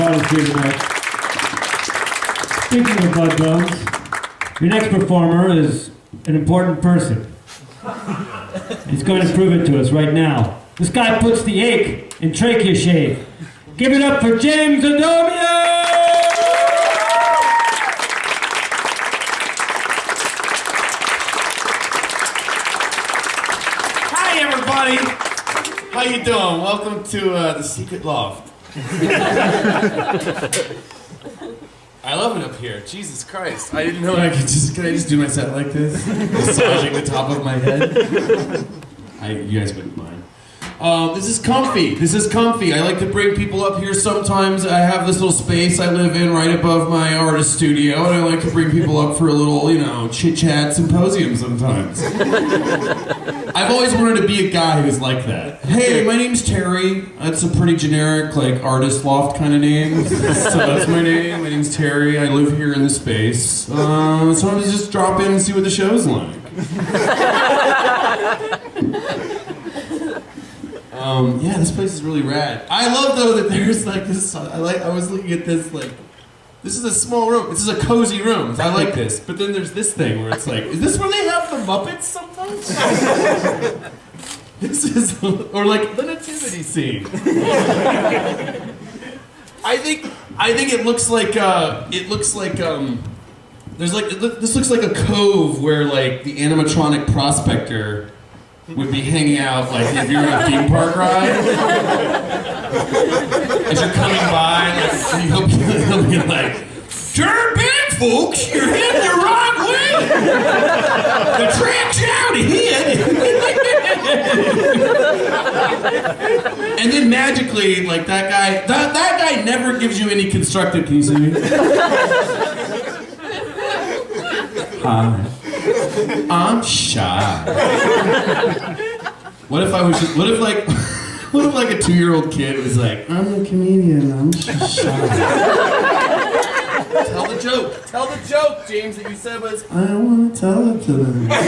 brought here tonight. Speaking of Bud Bones, your next performer is an important person. He's going to prove it to us right now. This guy puts the ache in trachea shave. Give it up for James Adomian! Hi, everybody. How you doing? Welcome to uh, the Secret Loft. I love it up here. Jesus Christ! I didn't know I could just. Can I just do my set like this, massaging the top of my head? I, you guys wouldn't mind. Uh, this is comfy. This is comfy. I like to bring people up here sometimes. I have this little space I live in right above my artist studio, and I like to bring people up for a little, you know, chit chat symposium sometimes. I've always wanted to be a guy who's like that. Hey, my name's Terry. That's a pretty generic, like, artist loft kind of name. so that's my name. My name's Terry. I live here in the space. Uh, sometimes just drop in and see what the show's like. Um, yeah, this place is really rad. I love though that there's like this. I like. I was looking at this like. This is a small room. This is a cozy room. I like this. But then there's this thing where it's like, is this where they have the Muppets sometimes? this is, or like the nativity scene. I think, I think it looks like, uh, it looks like, um, there's like, it look- this looks like a cove where like the animatronic prospector would be hanging out like if you're on a theme park ride. As you're coming by, like, he'll, he'll be like, Turn back, folks! You're heading the wrong way! The track's out ahead! and then magically, like that guy, that, that guy never gives you any constructive. Hi. Uh, I'm shy. What if I was? What if like? What if like a two-year-old kid was like, "I'm a comedian. I'm just shy." Tell the joke. Tell the joke, James, that you said was. I don't want to tell it to them. But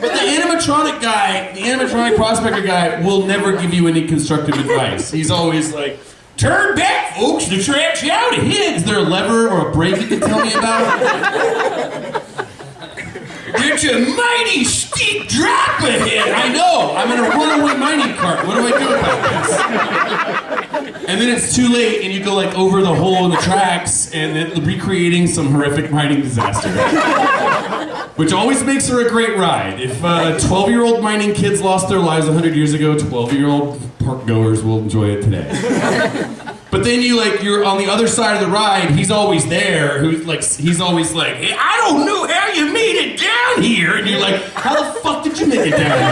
the animatronic guy, the animatronic prospector guy, will never give you any constructive advice. He's always like, "Turn back, folks. The track's out ahead." Is there a lever or a brake you can tell me about? It's a mighty steep drop ahead. I know. I'm in a runaway mining cart. What do I do about this? And then it's too late, and you go like over the hole in the tracks, and then recreating some horrific mining disaster. Which always makes her a great ride. If uh, 12 year old mining kids lost their lives 100 years ago, 12 year old park goers will enjoy it today. But then you like you're on the other side of the ride. He's always there. Who's like he's always like, hey, I don't know how you made it down here, and you're like, how the fuck did you make it down here?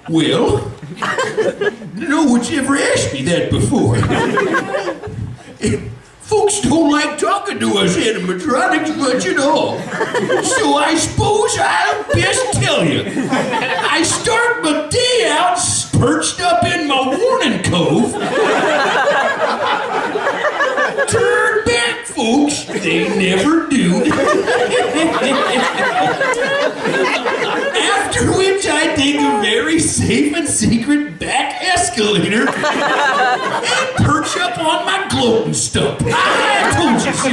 well, no one's ever asked me that before. Folks don't like talking to us animatronics much at all. So I suppose I'll best tell you. I start my day out perched up in my warning cove. Turn back, folks. They never do. After which I take a very safe and secret back escalator and perch up on my gloating stump. I told you so.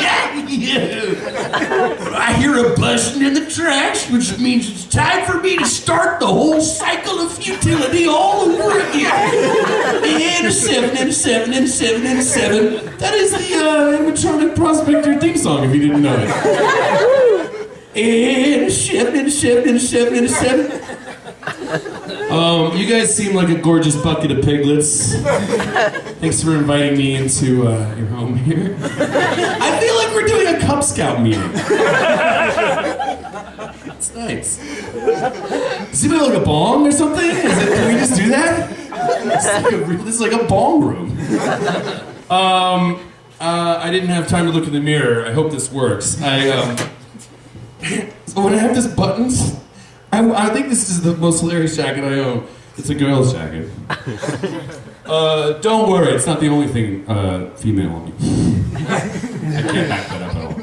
Yeah, yeah. I hear a buzzing in the tracks, which means it's time for me to start the whole cycle of futility all over again. And a seven, and a seven, and a seven, and a seven. That is the uh, animatronic prospector theme song, if you didn't know it. And seven, and a and. Um, you guys seem like a gorgeous bucket of piglets. Thanks for inviting me into uh, your home here. I feel like we're doing a Cub Scout meeting. It's nice. Does anybody like a bong or something? Is it, can we just do that? It's like a, this is like a bong room. Um, uh, I didn't have time to look in the mirror. I hope this works. I um, so when I have this buttons, I, I think this is the most hilarious jacket I own. It's a girl's jacket. Uh, don't worry, it's not the only thing uh, female on me. I can't back that up at all.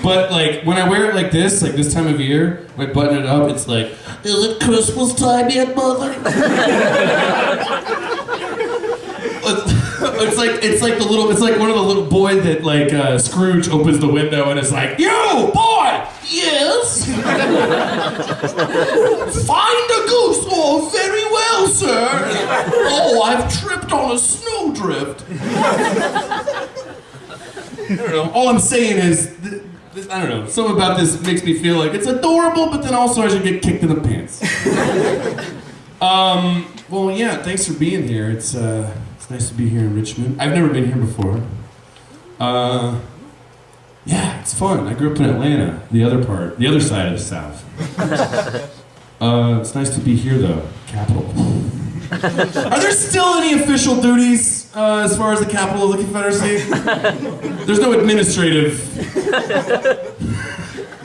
But like when I wear it like this, like this time of year, when I button it up, it's like, is it Christmas time yet, mother? it's like it's like the little it's like one of the little boy that like uh, Scrooge opens the window and is like, "You boy, yes, find a goose. Oh, very well, sir. Oh, I've tripped on a snowdrift." I don't know. All I'm saying is, th- th- I don't know. Something about this makes me feel like it's adorable, but then also I should get kicked in the pants. um. Well, yeah. Thanks for being here. It's uh, it's nice to be here in Richmond. I've never been here before. Uh. Yeah, it's fun. I grew up in Atlanta, the other part, the other side of the South. Uh, it's nice to be here, though, capital. Are there still any official duties uh, as far as the capital of the Confederacy? There's no administrative.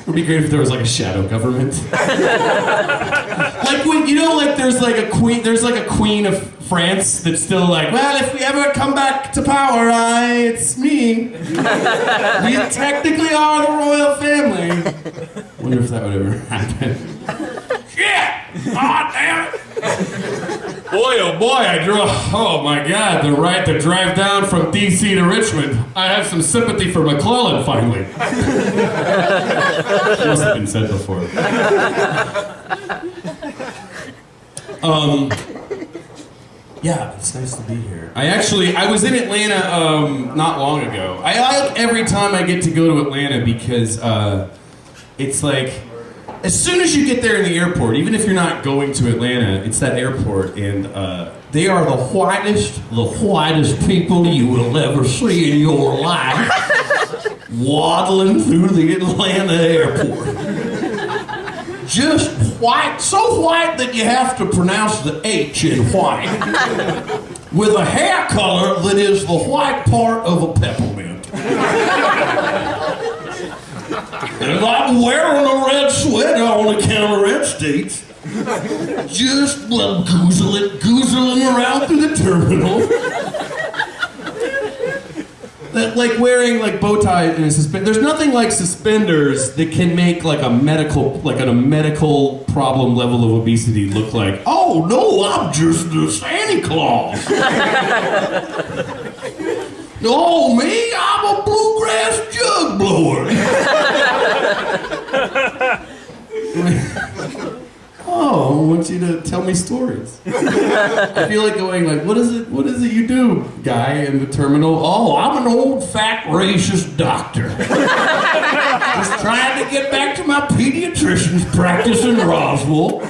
It would be great if there was like a shadow government. like when you know, like there's like a queen, there's like a queen of France that's still like, well, if we ever come back to power, I, it's me. we technically are the royal family. Wonder if that would ever happen. Yeah! God damn it! Boy, oh boy, I drew. Oh my God, the right to drive down from D.C. to Richmond. I have some sympathy for McClellan finally. Must have been said before. Um. Yeah, it's nice to be here. I actually, I was in Atlanta um, not long ago. I like every time I get to go to Atlanta because uh, it's like as soon as you get there in the airport, even if you're not going to Atlanta, it's that airport, and uh, they are the whitest, the whitest people you will ever see in your life, waddling through the Atlanta airport. Just white, so white that you have to pronounce the H in white, with a hair color that is the white part of a peppermint. And I'm wearing a red sweater on account of red states. Just well, goozling, goozling around through the terminal. That, like wearing like bow tie and suspend. There's nothing like suspenders that can make like a medical, like a medical problem level of obesity look like. Oh no, I'm just a Santa Claus. no, me, I'm a bluegrass jug blower. Oh, I want you to tell me stories. I feel like going like, what is it? What is it you do, guy in the terminal? Oh, I'm an old fat racist doctor. Just trying to get back to my pediatrician's practice in Roswell.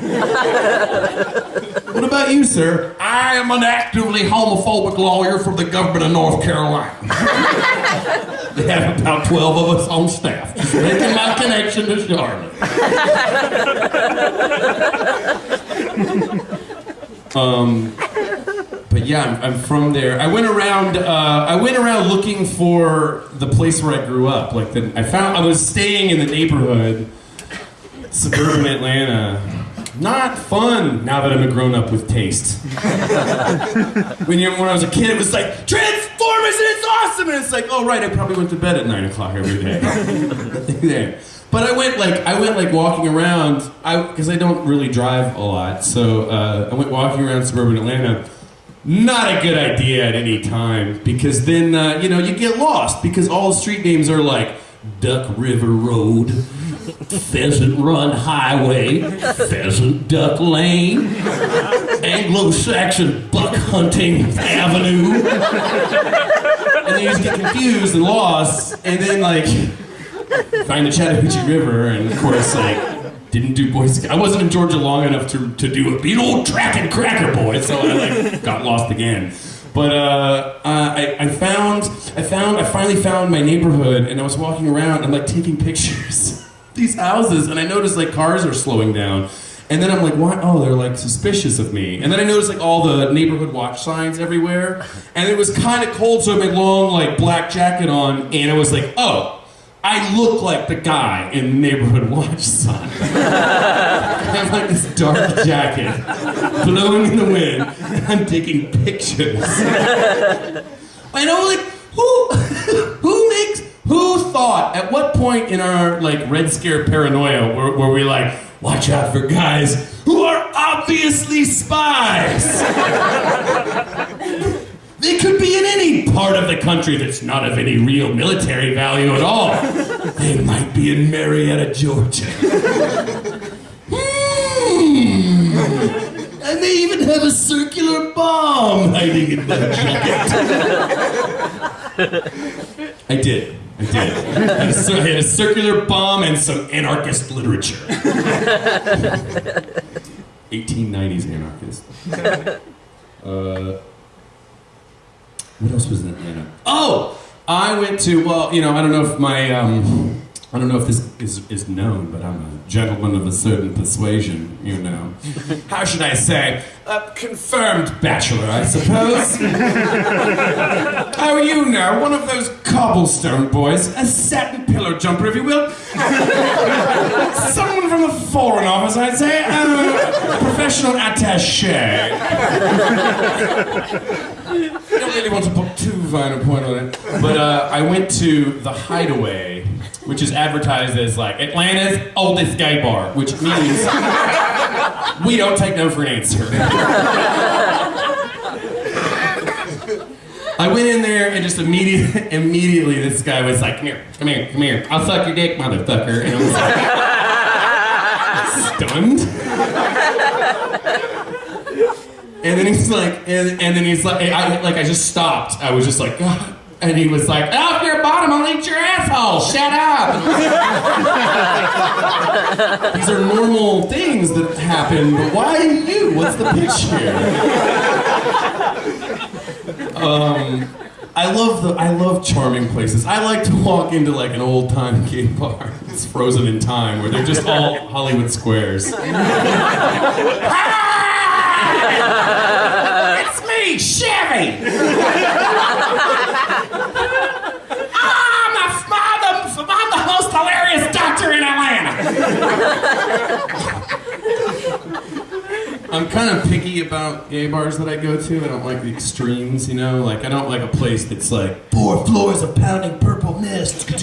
What about you, sir? I am an actively homophobic lawyer for the government of North Carolina. they have about 12 of us on staff. Just making my connection to Charlotte. um, but yeah, I'm, I'm from there. I went around. Uh, I went around looking for the place where I grew up. Like the, I found. I was staying in the neighborhood, suburban Atlanta. Not fun now that I'm a grown up with taste. when you when I was a kid, it was like Transformers and it's awesome, and it's like, oh right, I probably went to bed at nine o'clock every day. there. But I went like I went like walking around, I because I don't really drive a lot, so uh, I went walking around suburban Atlanta. Not a good idea at any time because then uh, you know you get lost because all the street names are like Duck River Road, Pheasant Run Highway, Pheasant Duck Lane, Anglo-Saxon Buck Hunting Avenue, and then you just get confused and lost, and then like find the Chattahoochee River, and of course like didn't do Boy Scout. I wasn't in Georgia long enough to, to do a Be an old track and cracker boy, so I like got lost again. But uh, uh, I, I found, I found, I finally found my neighborhood, and I was walking around and like taking pictures these houses, and I noticed like cars are slowing down. And then I'm like, what? Oh, they're like suspicious of me. And then I noticed like all the neighborhood watch signs everywhere. And it was kind of cold, so I had my long like black jacket on, and I was like, oh, I look like the guy in the neighborhood watch sign. I have like this dark jacket blowing in the wind, and I'm taking pictures. I know, like, who, who makes, who thought, at what point in our like Red Scare paranoia were, where we like, watch out for guys who are obviously spies. They could be in any part of the country that's not of any real military value at all. They might be in Marietta, Georgia. Hmm. And they even have a circular bomb hiding in their jacket. I did. I did. I had, a, circular bomb and some anarchist literature. 1890s anarchist. Uh, what else was in Atlanta? Oh, I went to. Well, you know, I don't know if my. Um, I don't know if this is, is known, but I'm a gentleman of a certain persuasion, you know. How should I say? A confirmed bachelor, I suppose. oh, you know, one of those cobblestone boys, a satin pillow jumper, if you will. Someone from the Foreign Office, I'd say. Uh, a professional attache. I don't really want to put too fine a point on it, but uh, I went to the Hideaway, which is advertised as like Atlanta's oldest gay bar, which means we don't take no for an answer. I went in there and just immediately, immediately, this guy was like, "Come here, come here, come here. I'll suck your dick, motherfucker." And I was like, stunned. And then he's like, and, and then he's like, I, like I just stopped. I was just like, "God." And he was like, "Off your bottom, I'll eat your asshole. Shut up." These are normal things that happen, but why you? What's the pitch here? Um, I love the I love charming places. I like to walk into like an old time gay bar. It's frozen in time where they're just all Hollywood squares. Hi! It's me, Chevy. I'm kind of picky about gay bars that I go to. I don't like the extremes, you know? Like, I don't like a place that's like four floors of pounding purple mist. Club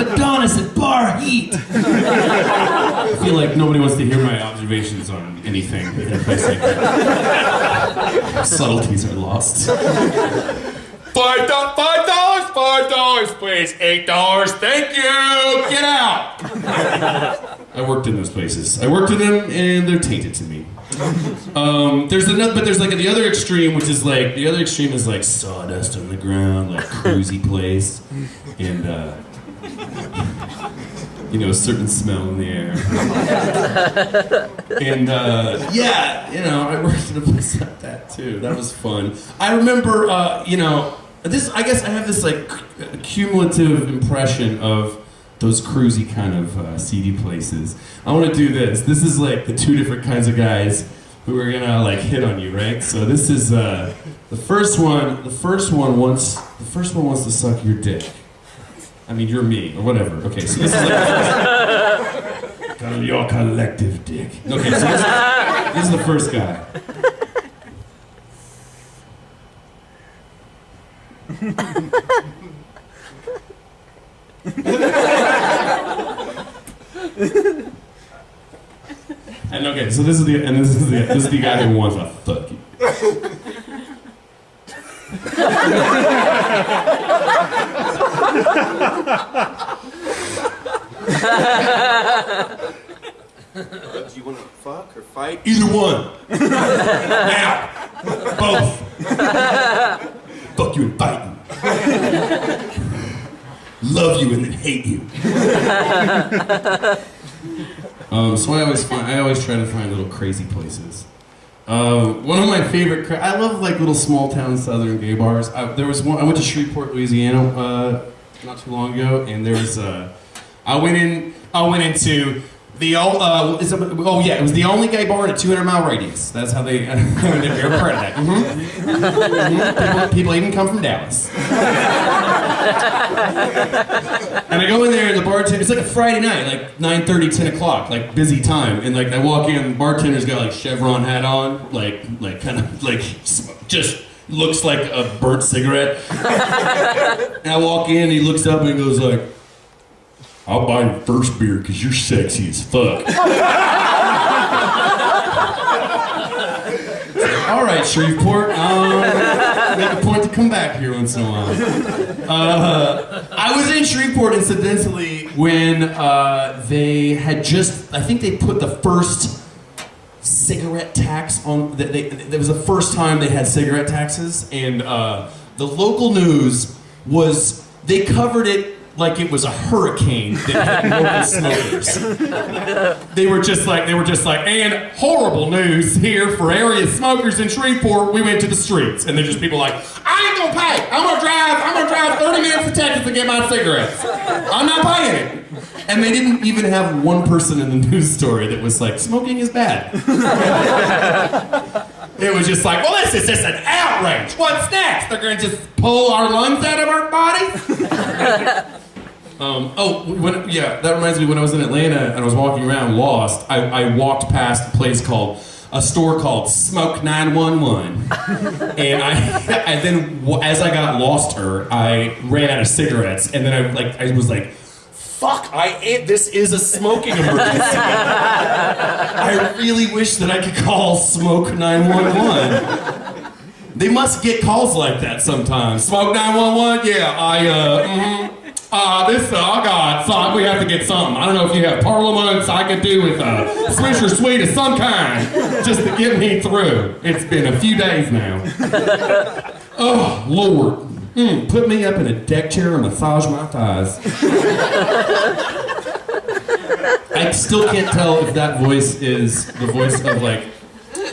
Adonis at bar heat. I feel like nobody wants to hear my observations on anything in a place like that. Subtleties are lost. Five dollars, five dollars, five dollars, please. Eight dollars, thank you. Get out. I worked in those places. I worked in them, and they're tainted to me. Um, there's another, but there's like the other extreme, which is like the other extreme is like sawdust on the ground, like cruisy place, and uh, you know, a certain smell in the air. and uh, yeah, you know, I worked in a place like that too. That was fun. I remember, uh, you know, this. I guess I have this like c- cumulative impression of those cruisy kind of uh, seedy places. I want to do this. This is like the two different kinds of guys who are gonna like hit on you, right? So this is uh, the first one. The first one wants the first one wants to suck your dick. I mean, you're me or whatever. Okay, so this is like your collective dick. Okay, so this, this is the first guy. and okay, so this is the and this is the this is the guy who wants to fuck you. Do you want to fuck or fight? Either one. now. Both. Fuck you and fight you. Love you and then hate you. um, so I always find I always try to find little crazy places. Um, one of my favorite, I love like little small town southern gay bars. I, there was one. I went to Shreveport, Louisiana, uh, not too long ago, and there was. Uh, I went in. I went into the old. Uh, it, oh yeah, it was the only gay bar in a 200 mile radius. That's how they. You're a part of that. Mhm. Mhm. People, people even come from Dallas. And I go in there and the bartender, it's like a Friday night, like 9.30, 10 o'clock, like busy time. And like I walk in, the bartender's got like chevron hat on, like, like kind of like just, looks like a burnt cigarette. and I walk in, he looks up and he goes like, "I'll buy your first beer because you're sexy as fuck." All right, Shreveport. Um, make a point to come back here once in a while. Uh, I was in Shreveport, incidentally, when uh, they had just, I think they put the first cigarette tax on, it was the first time they had cigarette taxes, and uh, the local news was, they covered it like it was a hurricane that hit local smokers. They were just like, they were just like, and horrible news here for area smokers in Shreveport. We went to the streets, and there's just people like, I ain't gonna pay. I'm gonna drive. I'm gonna drive 30 minutes to Texas to get my cigarettes. I'm not paying it. And they didn't even have one person in the news story that was like, smoking is bad. It was just like, well, this is just an outrage. What's next? They're gonna just pull our lungs out of our bodies? Um, oh, when, yeah, that reminds me. When I was in Atlanta and I was walking around lost, I, I walked past a place called a store called Smoke 911, and I and then as I got lost her, I ran out of cigarettes, and then I like I was like. Fuck! I am, this is a smoking emergency. I really wish that I could call Smoke 911. They must get calls like that sometimes. Smoke 911? Yeah, I, uh, mm uh, this, uh, oh God, son, we have to get something. I don't know if you have parliaments I could do with a Swisher Sweet of some kind just to get me through. It's been a few days now. Oh, Lord. Mm, put me up in a deck chair and massage my thighs. I still can't tell if that voice is the voice of like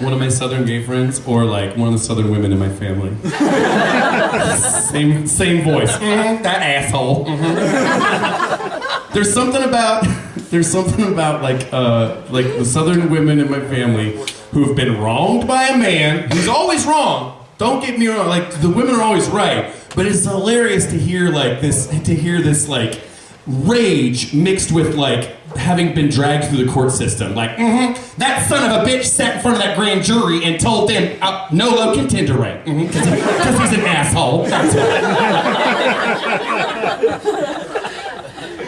one of my southern gay friends or like one of the southern women in my family. same same voice. Mhm, that asshole. Mhm. There's something about there's something about like uh like the southern women in my family who've been wronged by a man who's always wrong. Don't get me wrong, like the women are always right, but it's hilarious to hear like this to hear this like rage mixed with like having been dragged through the court system. Like, mm-hmm, that son of a bitch sat in front of that grand jury and told them uh, nolo contendere because he's an asshole.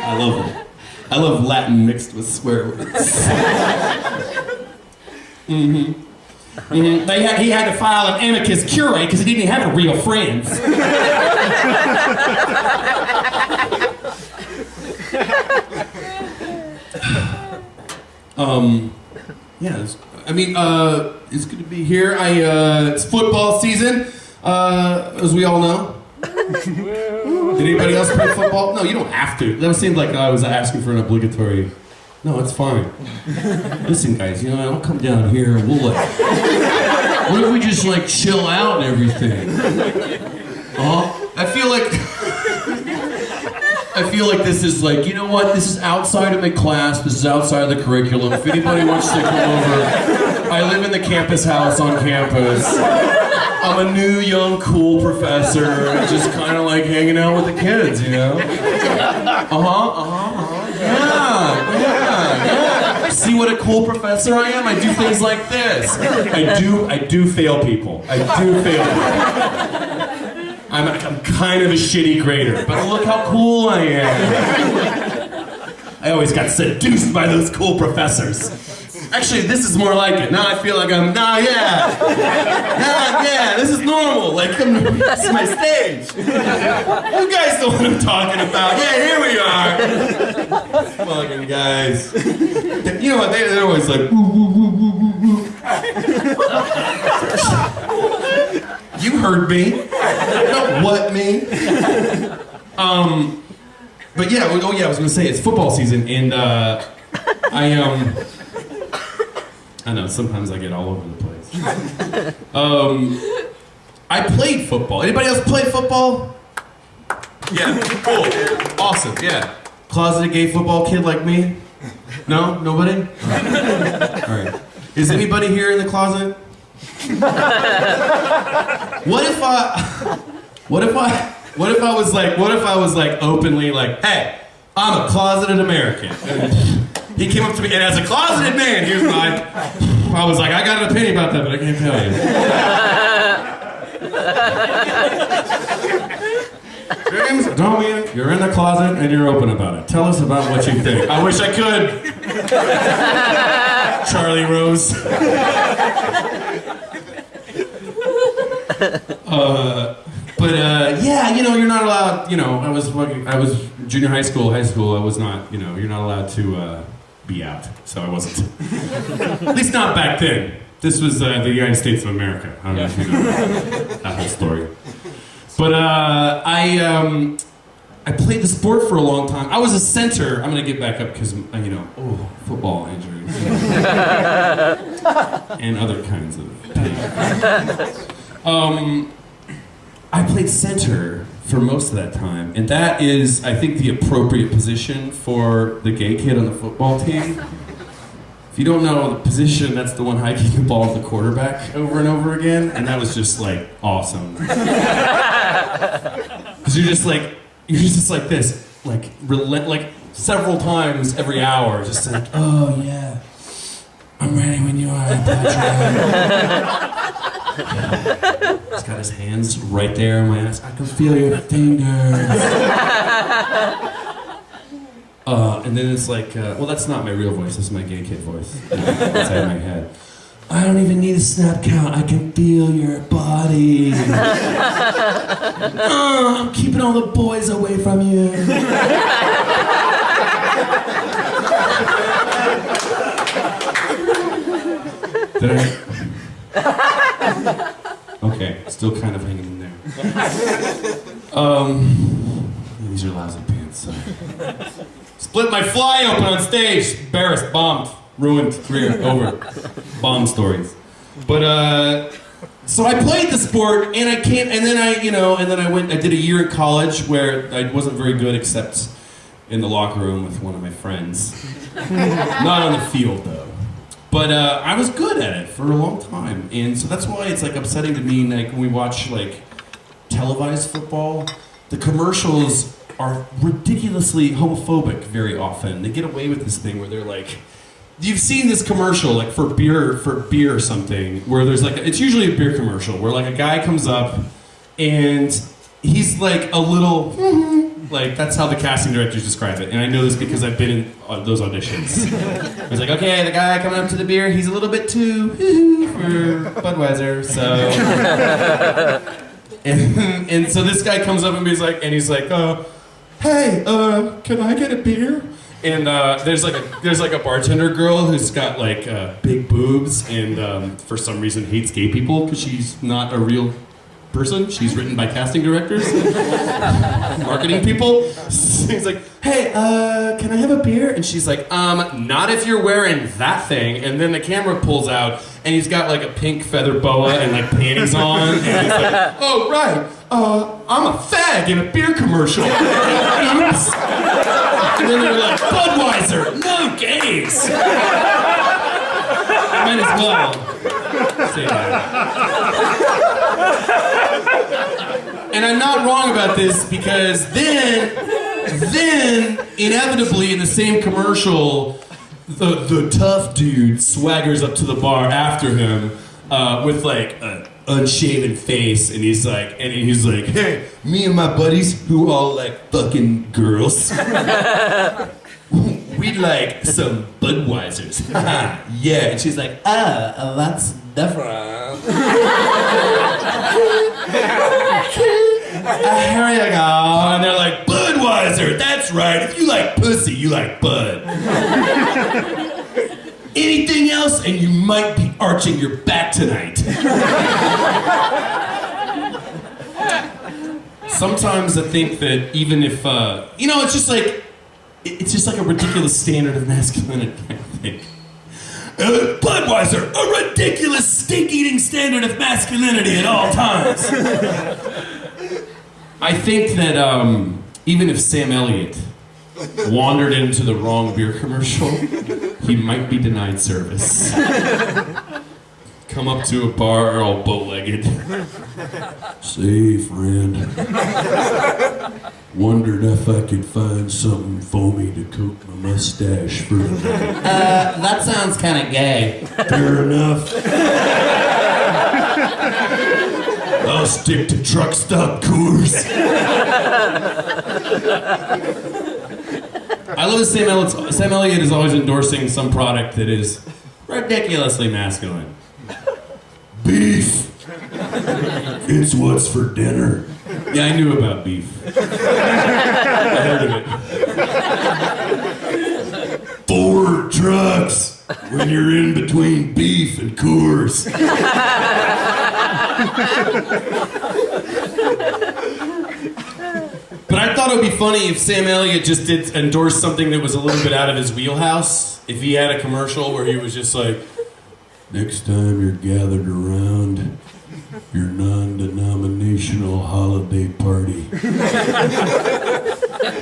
I love it. I love Latin mixed with swear words. hmm hmm They had, he had to file an amicus curiae because he didn't have a real friends. Um, yeah, it's, I mean, uh, it's good to be here. I uh, it's football season, uh, as we all know. Did anybody else play football? No, you don't have to. That seemed like I was asking for an obligatory. No, it's fine. Listen, guys, you know, I'll come down here and we'll like. What if we just like chill out and everything? Uh, I feel like. I feel like this is like, you know what? This is outside of my class. This is outside of the curriculum. If anybody wants to come over, I live in the campus house on campus. I'm a new, young, cool professor, just kind of like hanging out with the kids, you know? Uh huh, uh huh, uh-huh. Yeah, yeah, yeah. See what a cool professor I am? I do things like this. I do, I do fail people. I do fail people. I'm, I'm kind of a shitty grader, but look how cool I am. I always got seduced by those cool professors. Actually, this is more like it. Now I feel like I'm, nah, yeah. Nah, yeah, this is normal. Like, I'm, this is my stage. You guys know what I'm talking about. Yeah, here we are. Fucking guys. You know what? They, they're always like, woo, woo, woo, woo, woo, woo. You heard me. Don't what me. Um, but yeah, oh yeah, I was gonna say it's football season, and uh, I um, I know sometimes I get all over the place. Um, I played football. Anybody else play football? Yeah, cool, awesome, yeah. Closeted gay football kid like me? No, nobody. All right. All right. Is anybody here in the closet? What if I, what if I, what if I was like, what if I was like openly like, hey, I'm a closeted American. He came up to me, and as a closeted man, here's my, I was like, I got an opinion about that, but I can't tell you. James Adomian, you're in the closet and you're open about it. Tell us about what you think. I wish I could. Charlie Rose. uh, but uh, yeah, you know, you're not allowed. You know, I was I was junior high school, high school. I was not. You know, you're not allowed to uh, be out. So I wasn't. At least not back then. This was uh, the United States of America. I don't know if you know that whole story. But uh, I um, I played the sport for a long time. I was a center. I'm gonna get back up because you know, oh, football injuries and other kinds of. Um, I played center for most of that time, and that is, I think, the appropriate position for the gay kid on the football team. If you don't know the position, that's the one hiking the ball at the quarterback over and over again, and that was just like awesome. Because you're just like you're just like this, like relent, like several times every hour, just like, oh yeah, I'm ready when you are, Patrick. He's got his hands right there on my ass. I can feel your fingers. Uh, and then it's like, uh, well, that's not my real voice. That's my gay kid voice inside my head. I don't even need a snap count. I can feel your body. Uh, I'm keeping all the boys away from you. I? Okay, still kind of hanging in there. Um, these are lousy pants. Sorry. Split my fly open on stage. Embarrassed, bombed, ruined, career over. Bomb stories. But uh, so I played the sport, and I can't. And then I, you know, and then I went. I did a year in college where I wasn't very good, except in the locker room with one of my friends. Not on the field though. But uh, I was good at it for a long time, and so that's why it's like upsetting to me. Like when we watch like televised football, the commercials are ridiculously homophobic very often. They get away with this thing where they're like, you've seen this commercial like for beer for beer or something, where there's like it's usually a beer commercial where like a guy comes up and he's like a little like that's how the casting directors describe it. And i know this because i've been in uh, those auditions. It's like okay the guy coming up to the beer he's a little bit too for budweiser so. And, and so this guy comes up and he's like and he's like uh, hey uh, can i get a beer? And uh, there's like a there's like a bartender girl who's got like uh, big boobs and um, for some reason hates gay people because she's not a real person. She's written by casting directors, marketing people. He's like, "Hey, uh, can I have a beer?" And she's like, "Um, not if you're wearing that thing." And then the camera pulls out, and he's got like a pink feather boa and like panties on, and he's like, "Oh right, uh, I'm a fag in a beer commercial." Oops. And then they're like, "Budweiser, no gays." I might as well say that. And I'm not wrong about this because then, then inevitably in the same commercial, the the tough dude swaggers up to the bar after him uh, with like an unshaven face, and he's like, and he's like, hey, me and my buddies who all like fucking girls. We'd like some Budweisers. yeah. And she's like, ah, that's different. Here you go. And they're like, Budweiser, that's right. If you like pussy, you like Bud. Anything else, and you might be arching your back tonight. Sometimes I think that even if, uh, you know, it's just like, it's just like a ridiculous standard of masculinity, I think. Uh, Budweiser, a ridiculous stink-eating standard of masculinity at all times. I think that um, even if Sam Elliott wandered into the wrong beer commercial, he might be denied service. Come up to a bar all bow-legged. Say, friend, wondered if I could find something foamy to coat my mustache for. Uh, that sounds kind of gay. Fair enough. I'll stick to truck stop coors. I love that Sam Elliott, Sam Elliott is always endorsing some product that is ridiculously masculine. Beef. It's what's for dinner. Yeah, I knew about beef. I heard of it. Ford trucks when you're in between beef and Coors. But I thought it would be funny if Sam Elliott just did endorse something that was a little bit out of his wheelhouse. If he had a commercial where he was just like, next time you're gathered around your non-denominational holiday party,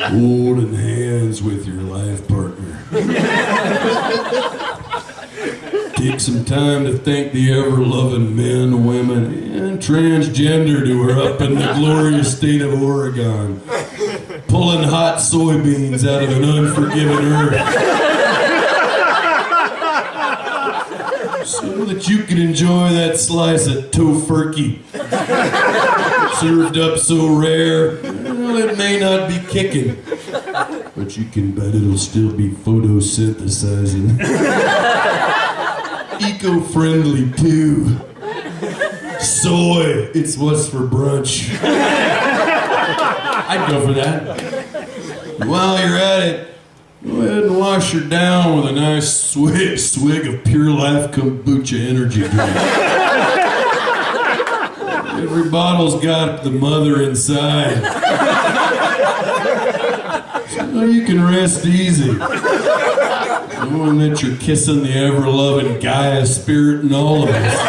holding hands with your life partner. Take some time to thank the ever-loving men, women, and transgender who are up in the glorious state of Oregon, pulling hot soybeans out of an unforgiving earth. That you can enjoy that slice of tofurkey. Served up so rare, well, it may not be kicking. But you can bet it'll still be photosynthesizing. Eco-friendly too. Soy, it's what's for brunch. I'd go for that. While you're at it, go ahead and wash her down with a nice swig, swig of Pure Life Kombucha energy drink. Every bottle's got the mother inside. So you can rest easy. Knowing that you're kissing the ever loving Gaia spirit in all of us.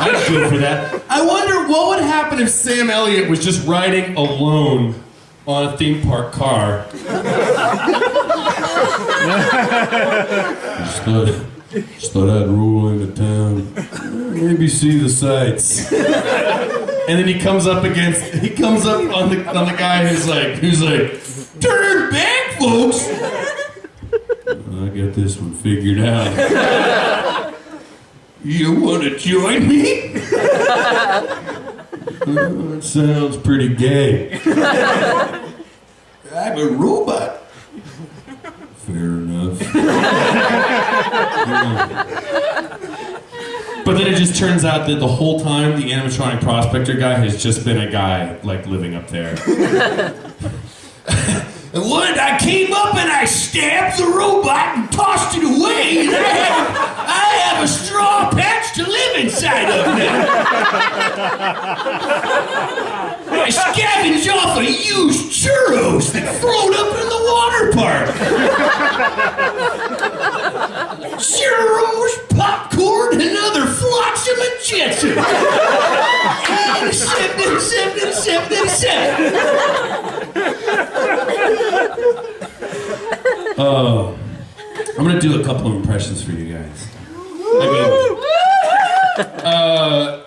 I'd go for that. I wonder what would happen if Sam Elliott was just riding alone on a theme park car. just thought I'd roll into town, maybe see the sights. And then he comes up against, he comes up on the on the guy who's like, who's like, turn back, folks. I got this one figured out. You want to join me? That sounds pretty gay. I'm a robot. Fair enough. But then it just turns out that the whole time the animatronic prospector guy has just been a guy like living up there. And what? I came up and I stabbed the robot and tossed it away. And I have, I have a straw patch to live inside of now. I scavenge off of used churros that float up in the water park. Churros, popcorn, and other flotsam and jetsam. And sip and sip and sip and sip. Oh, I'm gonna do a couple of impressions for you guys. I mean, uh,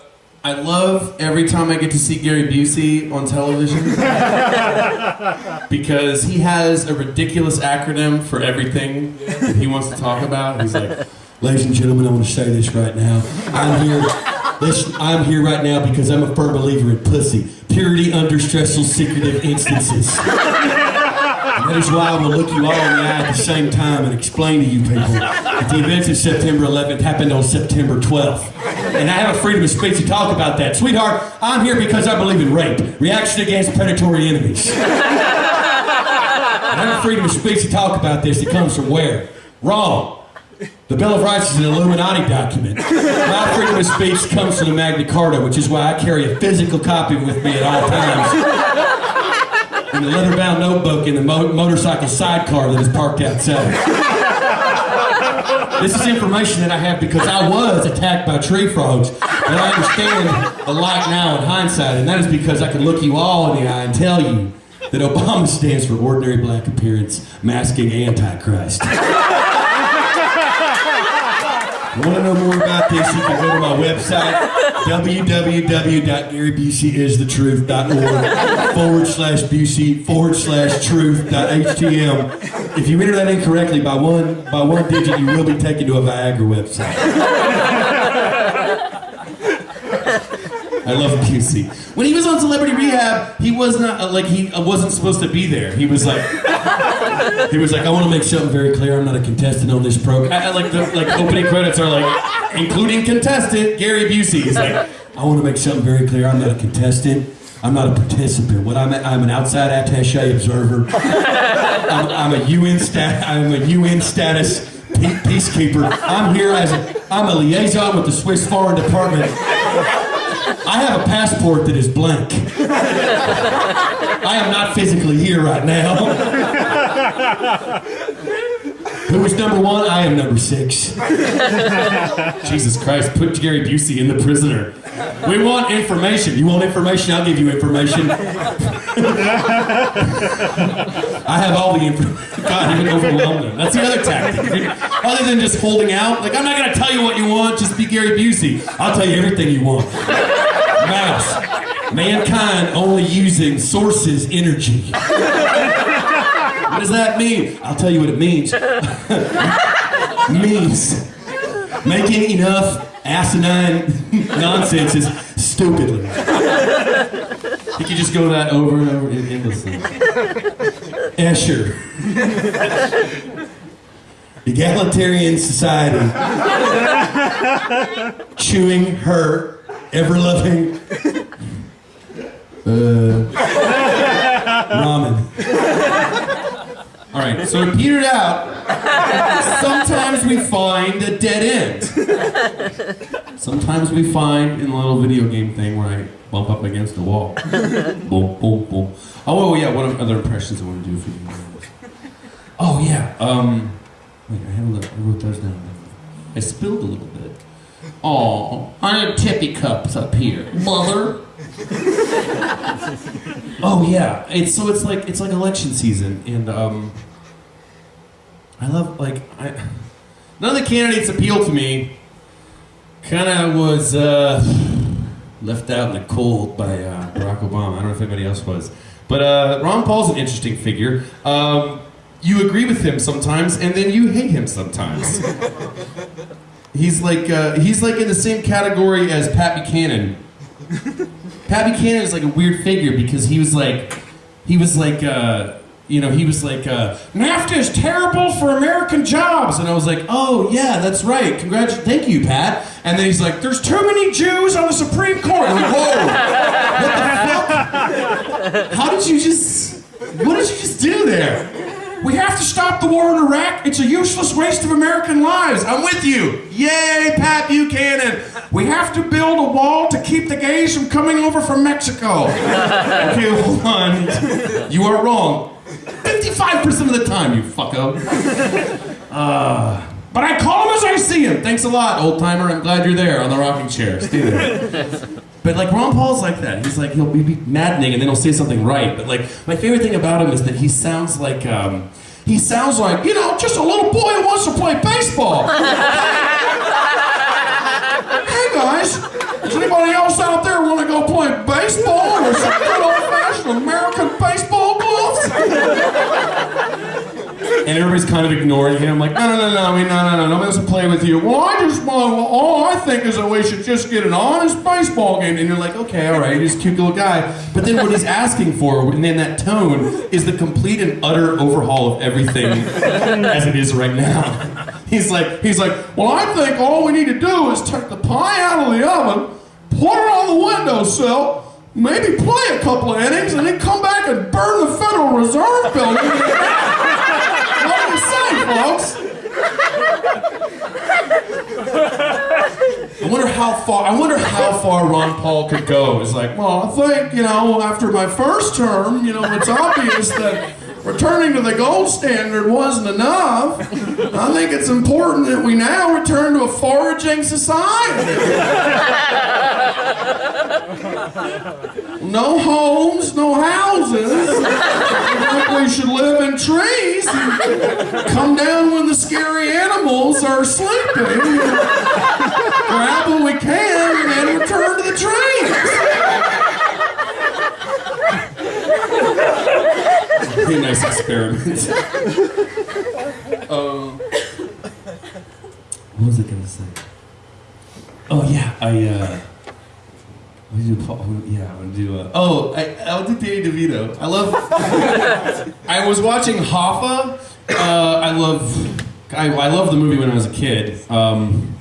I love every time I get to see Gary Busey on television because he has a ridiculous acronym for everything that he wants to talk about. He's like, Ladies and gentlemen, I want to say this right now. I'm here. This, I'm here right now because I'm a firm believer in pussy. Purity under stressful, secretive instances. That is why I will look you all in the eye at the same time and explain to you people that the events of September 11th happened on September 12th. And I have a freedom of speech to talk about that. Sweetheart, I'm here because I believe in rape, reaction against predatory enemies. I have a freedom of speech to talk about this. It comes from where? Wrong. The Bill of Rights is an Illuminati document. My freedom of speech comes from the Magna Carta, which is why I carry a physical copy with me at all times. In the leather-bound notebook in the mo- motorcycle sidecar that is parked outside. This is information that I have because I was attacked by tree frogs, and I understand the light now in hindsight, and that is because I can look you all in the eye and tell you that Obama stands for ordinary black appearance, masking Antichrist. Want to know more about this? You can go to my website, www.garybuseisTheTruth.org forward slash Busey forward slash truth.htm. If you enter that incorrectly by one by one digit, you will be taken to a Viagra website. I love Busey. When he was on Celebrity Rehab, he was not uh, like he uh, wasn't supposed to be there. He was like, He was like, I want to make something very clear. I'm not a contestant on this program. I, I like the like opening credits are like, including contestant Gary Busey. He's like, I want to make something very clear. I'm not a contestant. I'm not a participant. What I'm, I'm an outside attaché observer. I'm, I'm a UN stat. I'm a UN status peacekeeper. I'm here as a. I'm a liaison with the Swiss Foreign Department. I have a passport that is blank. I am not physically here right now. Who is number one? I am number six. Jesus Christ, put Gary Busey in the prisoner. We want information. You want information? I'll give you information. I have all the information. God, even overwhelm them. That's the other tactic. Other than just holding out, like I'm not gonna tell you what you want. Just be Gary Busey. I'll tell you everything you want. Mouse. Mankind only using sources energy. What does that mean? I'll tell you what it means. means making enough asinine nonsense nonsenses stupidly. You could just go that over and over endlessly. Escher. Egalitarian society. Chewing her ever loving uh, ramen. All right, so it petered out. Sometimes we find a dead end. Sometimes we find in the little video game thing where I bump up against a wall. boom, boom, boom. Oh, yeah, what other impressions I want to do for you? Oh, yeah. Um, wait, I, have a little, I wrote those down. I spilled a little bit. Oh, I have tippy cups up here, mother. oh yeah, it's so it's like it's like election season, and um, I love like I. None of the candidates appeal to me. Kind of was uh, left out in the cold by uh, Barack Obama. I don't know if anybody else was, but uh, Ron Paul's an interesting figure. Um, you agree with him sometimes, and then you hate him sometimes. he's like uh, he's like in the same category as Pat Buchanan. Pat Buchanan is like a weird figure because he was like, he was like, uh, you know, he was like, uh, NAFTA is terrible for American jobs, and I was like, oh yeah, that's right. Congrats, thank you, Pat. And then he's like, there's too many Jews on the Supreme Court. I'm like, whoa, what the fuck? How did you just? What did you just do there? We have to stop the war in Iraq. It's a useless waste of American lives. I'm with you. Yay, Pat Buchanan. We have to build a wall to keep the gays from coming over from Mexico. okay, hold on. You are wrong. 55% of the time, you fucko. Uh, but I call him as I see him. Thanks a lot, old timer. I'm glad you're there on the rocking chair. Stay there. But like Ron Paul's like that. He's like he'll be maddening and then he'll say something right. But like my favorite thing about him is that he sounds like um, he sounds like you know just a little boy who wants to play baseball. hey guys, does anybody else out there want to go play baseball or some And everybody's kind of ignoring him, like, no, no, no, no, no, no, no, nobody wants play with you. Well, I just want, well, all I think is that we should just get an honest baseball game. And you're like, okay, all right, he's a cute little guy. But then what he's asking for, and then that tone, is the complete and utter overhaul of everything as it is right now. He's like, he's like, well, I think all we need to do is take the pie out of the oven, put it on the windowsill, maybe play a couple of innings, and then come back and burn the Federal Reserve building. What do you say, folks? I wonder how far. I wonder how far Ron Paul could go. It's like, well, I think you know, after my first term, you know, it's obvious that returning to the gold standard wasn't enough. I think it's important that we now return to a foraging society. No homes, no houses. I think we should live in trees and come down when the scary animals are sleeping. Grab what we can and then return to the trees. Pretty nice experiment. um, what was I gonna say? Oh yeah, I uh, I'm do Paul. Yeah, I'm gonna do. Uh, oh, I, I'll do Danny DeVito. I love. I was watching Hoffa. Uh, I love. I, I love the movie when I was a kid, um,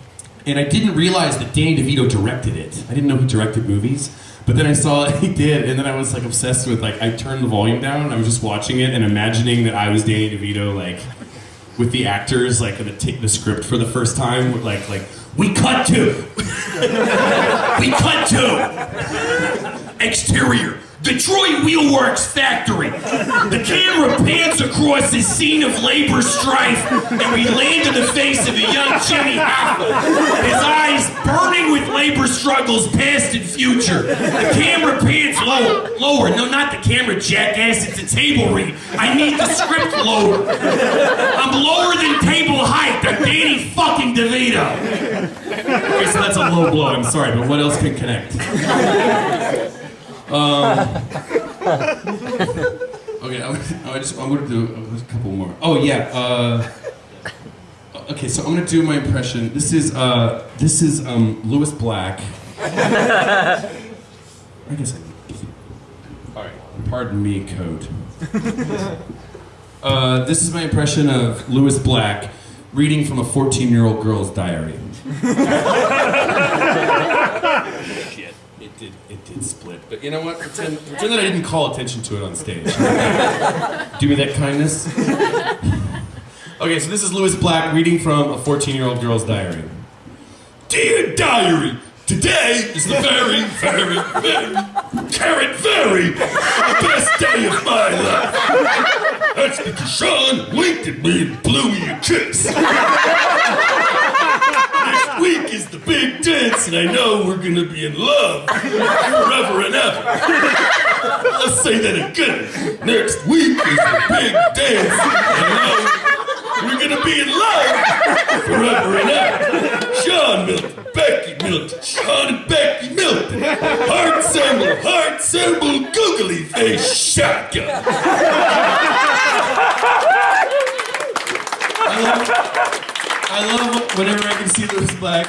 and I didn't realize that Danny DeVito directed it. I didn't know he directed movies, but then I saw he did, and then I was like obsessed with like I turned the volume down. I was just watching it and imagining that I was Danny DeVito, like with the actors, like the, the script for the first time, like like we cut to, we cut to exterior. Detroit Wheelworks Factory. The camera pans across the scene of labor strife, and we land in the face of a young Jimmy Hoffa. His eyes burning with labor struggles, past and future. The camera pans lower, lower. No, not the camera, jackass. It's a table read. I need the script lower. I'm lower than table height. I'm Danny fucking DeVito. Okay, so that's a low blow. I'm sorry, but what else can connect? Okay, I, I just I'm gonna do a couple more. Oh yeah. Uh, okay, so I'm gonna do my impression. This is uh, this is um, Lewis Black. I guess I. All right. Pardon me, code. Uh, this is my impression of Lewis Black reading from a 14-year-old girl's diary. Did split. But you know what? Pretend, pretend that I didn't call attention to it on stage. Do me that kindness. Okay, so this is Lewis Black reading from a 14-year-old girl's diary. Dear diary, today is the very, very, very, carrot very best day of my life. That's because Sean winked at me and blew me a kiss. Week is the big dance, and I know we're gonna be in love forever and ever. Let's say that again. Next week is the big dance, and I know we're gonna be in love forever and ever. Sean Milton, Becky Milton, Sean and Becky Milton. Heart symbol, heart symbol, googly face shotgun. I love whenever I can see Lewis Black.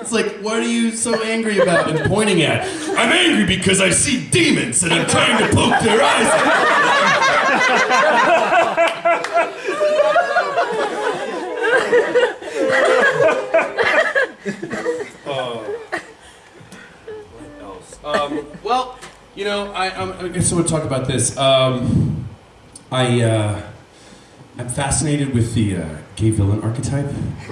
It's like, what are you so angry about and pointing at? I'm angry because I see demons and I'm trying to poke their eyes out. Um, well, you know, I, I'm, I guess I would talk about this. Um, I, uh, I'm fascinated with the uh, gay villain archetype,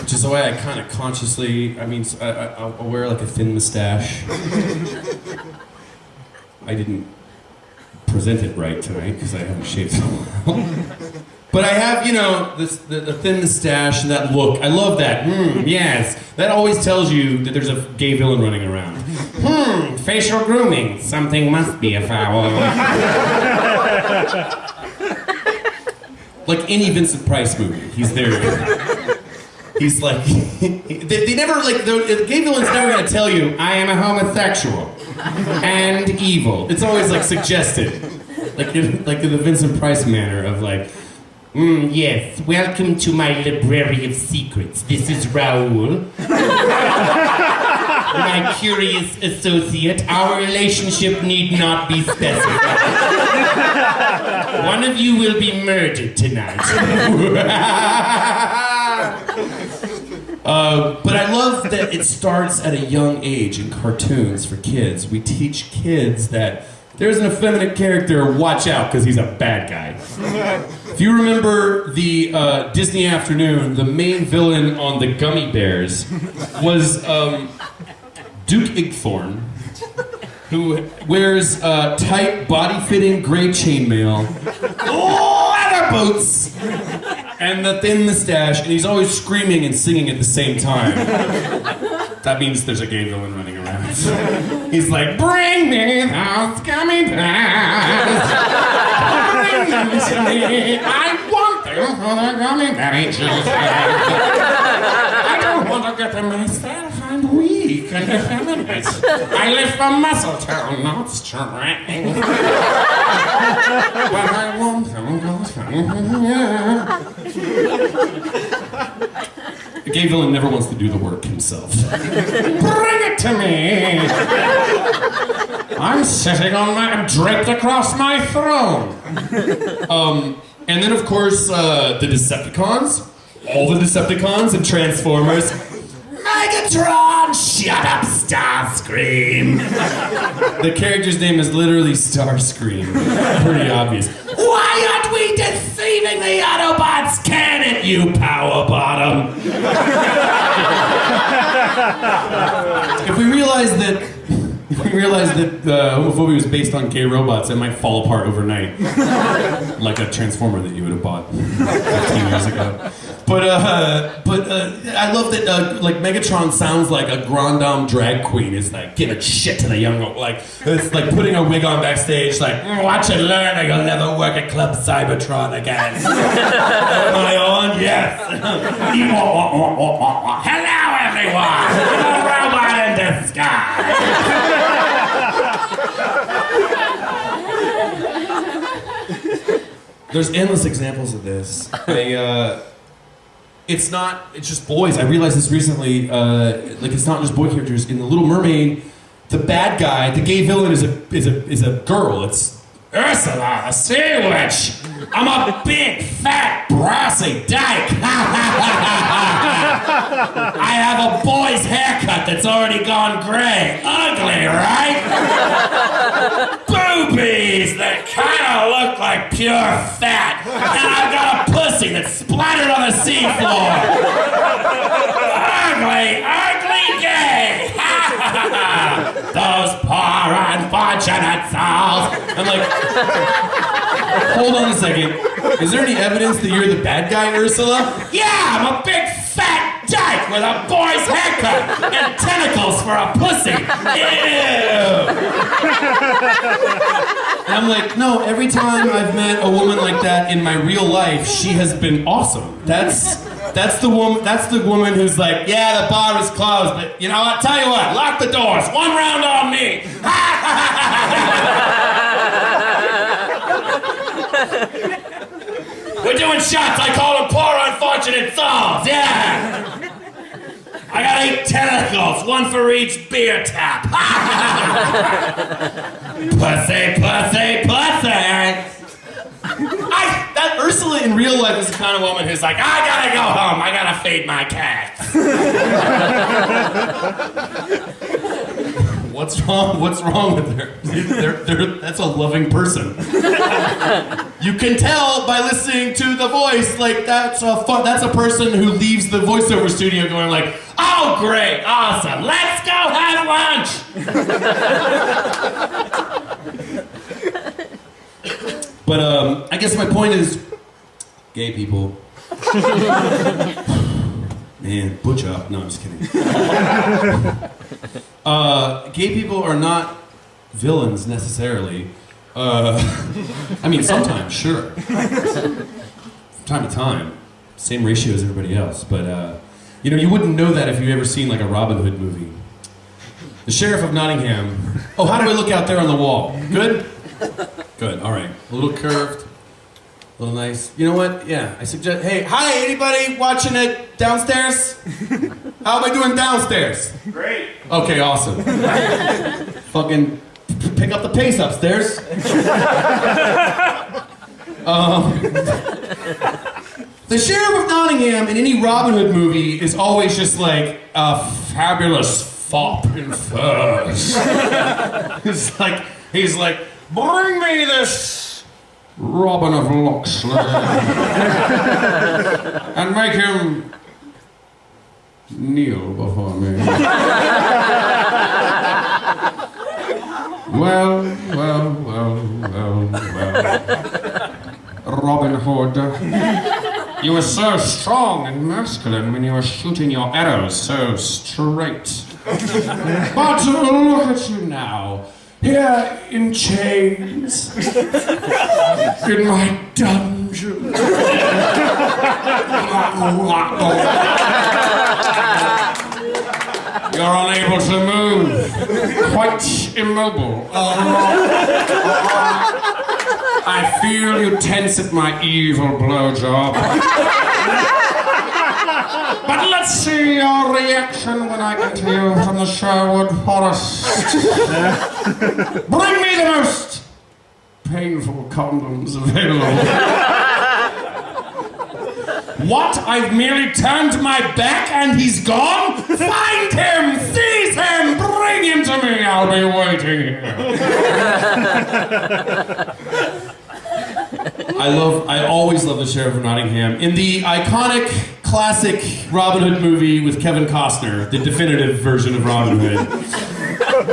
which is the way I kind of consciously. I mean, I, I, I'll wear like a thin mustache. I didn't present it right tonight because I haven't shaved so well. But I have, you know, this, the, the thin mustache and that look. I love that. Hmm, yes. That always tells you that there's a gay villain running around. Hmm, facial grooming. Something must be afoul. like any Vincent Price movie, he's there. He's like, they, they never, like, the, gay villain's never gonna tell you, I am a homosexual and evil. It's always like suggested. Like, in, like in the Vincent Price manner of like, Mm, yes, welcome to my library of secrets. This is Raoul. my curious associate. Our relationship need not be specified. One of you will be murdered tonight. Uh, but I love that it starts at a young age in cartoons for kids. We teach kids that there's an effeminate character, watch out, because he's a bad guy. If you remember the uh, Disney afternoon, the main villain on the Gummy Bears was um, Duke Igthorn, who wears uh, tight, body-fitting gray chainmail, leather boots, and the thin mustache, and he's always screaming and singing at the same time. That means there's a gay villain running around. He's like, bring me those gummy bears. Bring them to me. I want them for the gummy berry children. I don't want to get them myself. I live for muscle tone, not strength. but I those The gay villain never wants to do the work himself. Bring it to me! I'm sitting on my, I'm draped across my throne. Um, and then of course, uh, the Decepticons. All the Decepticons and Transformers. Megatron, shut up, Starscream. the character's name is literally Starscream. Pretty obvious. Why aren't we deceiving the Autobots? Can it, you power bottom? if we realize that if we realize that uh, homophobia was based on gay robots, it might fall apart overnight, like a transformer that you would have bought 15 years ago. But uh, but uh, I love that uh, like Megatron sounds like a grand dame drag queen is like giving shit to the young like it's like putting a wig on backstage like "Mm, watch and learn or you'll never work at Club Cybertron again. Am I on? Yes. Hello everyone. I'm robot in disguise. There's endless examples of this. I, uh, it's not. It's just boys. I realized this recently. Uh, like it's not just boy characters. In the Little Mermaid, the bad guy, the gay villain, is a is a is a girl. It's Ursula, sea witch. I'm a big, fat, brassy dyke. I have a boy's haircut that's already gone gray. Ugly, right? Boobies that kind of look like pure fat. And I've got a pussy that's splattered on the seafloor. ugly, ugly gay. Those poor I'm like, hold on a second. Is there any evidence that you're the bad guy, Ursula? Yeah, I'm a big fat dyke with a boy's haircut and tentacles for a pussy. Ew. And I'm like, no, every time I've met a woman like that in my real life, she has been awesome. That's that's the woman that's the woman who's like, yeah, the bar is closed, but you know what? Tell you what, lock the doors. One round on me. We're doing shots. I call them poor unfortunate souls. Yeah. I got eight tentacles, one for each beer tap. pussy, pussy, pussy. Ursula in real life is the kind of woman who's like, I gotta go home. I gotta feed my cats. What's wrong? What's wrong with her? They're, they're, that's a loving person. You can tell by listening to the voice, like that's a fun, that's a person who leaves the voiceover studio going like, "Oh, great, awesome, let's go have lunch." but um, I guess my point is, gay people. Man, butch up. No, I'm just kidding. uh, gay people are not villains necessarily. Uh, I mean, sometimes, sure. From time to time, same ratio as everybody else. But uh, you know, you wouldn't know that if you've ever seen like a Robin Hood movie. The sheriff of Nottingham. Oh, how do I look out there on the wall? Good. Good. All right. A little curved. A little nice. You know what? Yeah. I suggest. Hey, hi, anybody watching it downstairs? How am I doing downstairs? Great. Okay, awesome. Fucking p- pick up the pace upstairs. um, the sheriff of Nottingham in any Robin Hood movie is always just like a fabulous fop in furs. He's like, he's like, bring me this Robin of Locksley and make him kneel before me. well, well, well, well, well. Robin Hood, you were so strong and masculine when you were shooting your arrows so straight. But look at you now, here in chains, in my dungeon. You're unable to move, quite immobile. I feel you tense at my evil blowjob. Let's see your reaction when I get to you from the Sherwood Forest. Bring me the most painful condoms available. What? I've merely turned my back and he's gone? Find him! Seize him! Bring him to me! I'll be waiting here. I love, I always love the Sheriff of Nottingham. In the iconic, classic Robin Hood movie with Kevin Costner, the definitive version of Robin Hood,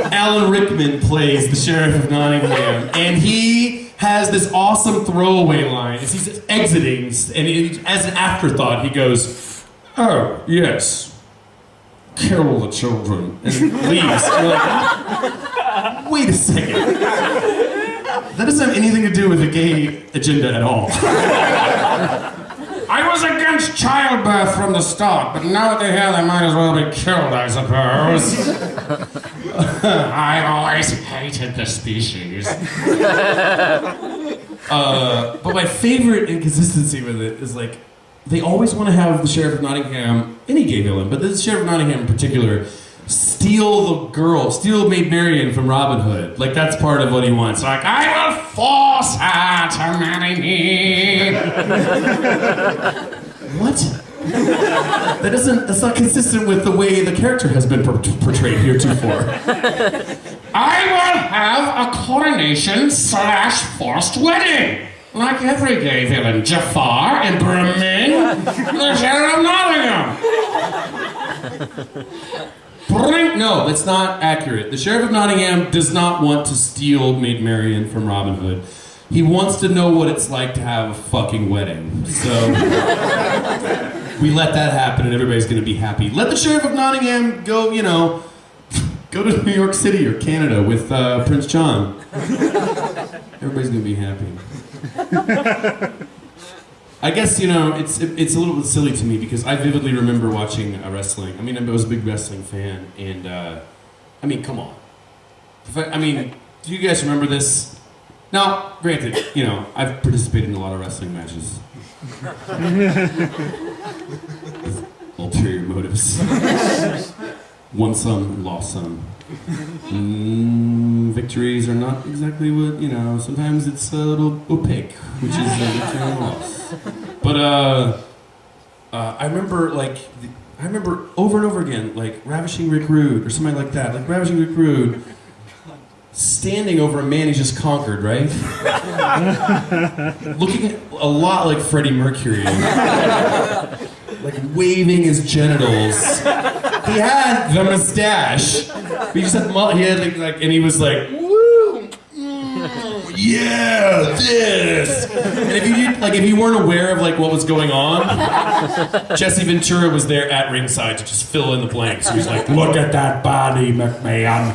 Alan Rickman plays the Sheriff of Nottingham, and he has this awesome throwaway line as he's exiting, and it- as an afterthought, he goes, "Oh yes, kill the children," and leaves. You're like, wait a second. That doesn't have anything to do with the gay agenda at all. I was against childbirth from the start, but now that they're here, they might as well be killed, I suppose. I've always hated the species. uh, but my favorite inconsistency with it is like, they always want to have the Sheriff of Nottingham, any gay villain, but the Sheriff of Nottingham in particular, steal the girl, steal Maid Marian from Robin Hood. Like, that's part of what he wants. Like, I will force her to marry me. what? That doesn't. That's not consistent with the way the character has been por- portrayed heretofore. I will have a coronation slash forced wedding, like every gay villain. Jafar and Bremen, the Sheriff of Nottingham. No, that's not accurate. The Sheriff of Nottingham does not want to steal Maid Marian from Robin Hood. He wants to know what it's like to have a fucking wedding. So we let that happen and everybody's gonna be happy. Let the Sheriff of Nottingham go, you know, go to New York City or Canada with uh, Prince John. Everybody's gonna be happy. I guess you know it's it's a little bit silly to me because I vividly remember watching uh, wrestling. I mean, I was a big wrestling fan, and uh, I mean, come on. I, I mean, do you guys remember this? Now, granted, you know I've participated in a lot of wrestling matches. Ulterior motives. Won some, lost some. Mm, victories are not exactly what you know. Sometimes it's a little opaque, which is a victory and loss. But uh, uh, I remember like the, I remember over and over again like ravishing Rick Rude or something like that. Like ravishing Rick Rude standing over a man he's just conquered, right? Looking a lot like Freddie Mercury. Like waving his genitals. He had the mustache. But he just had he had like, like and he was like, woo, mm, yeah, this. And if you did, like if you weren't aware of like what was going on, Jesse Ventura was there at ringside to just fill in the blanks. He was like, look at that body, McMahon.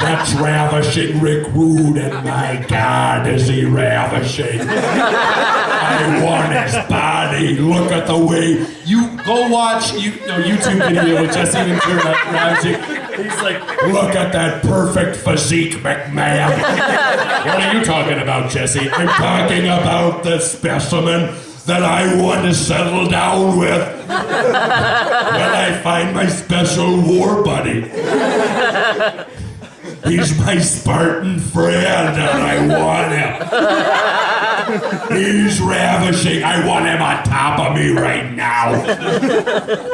That's ravishing Rick Rude, and my God, is he ravishing. I want his body. Look at the way you go watch you no YouTube video with Jesse Ventura. He's like, look at that perfect physique, McMahon. what are you talking about, Jesse? I'm talking about the specimen that I want to settle down with when I find my special war buddy. He's my Spartan friend, and I want him. He's ravishing. I want him on top of me right now.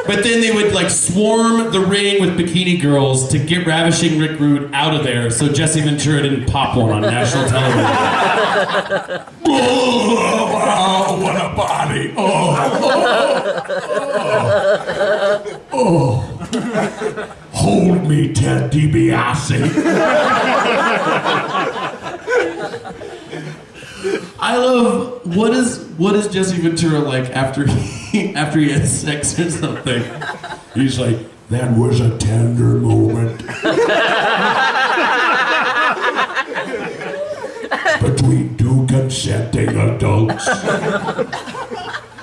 But then they would like swarm the ring with bikini girls to get ravishing Rick Rude out of there, so Jesse Ventura didn't pop one on national television. oh, wow, what a body! Oh, oh, oh. oh. Hold me, Ted DiBiase. I love what is what is Jesse Ventura like after he after he has sex or something? He's like, that was a tender moment. Between two consenting adults.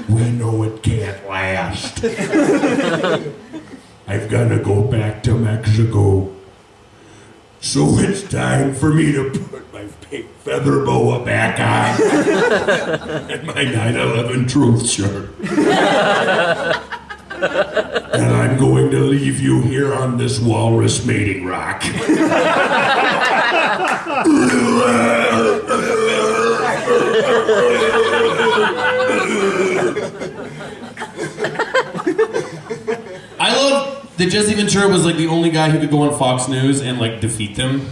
We know it can't last. To go back to Mexico. So it's time for me to put my pink feather boa back on and my 9/11 truth shirt. and I'm going to leave you here on this walrus mating rock. I love that Jesse Ventura was like the only guy who could go on Fox News and like defeat them.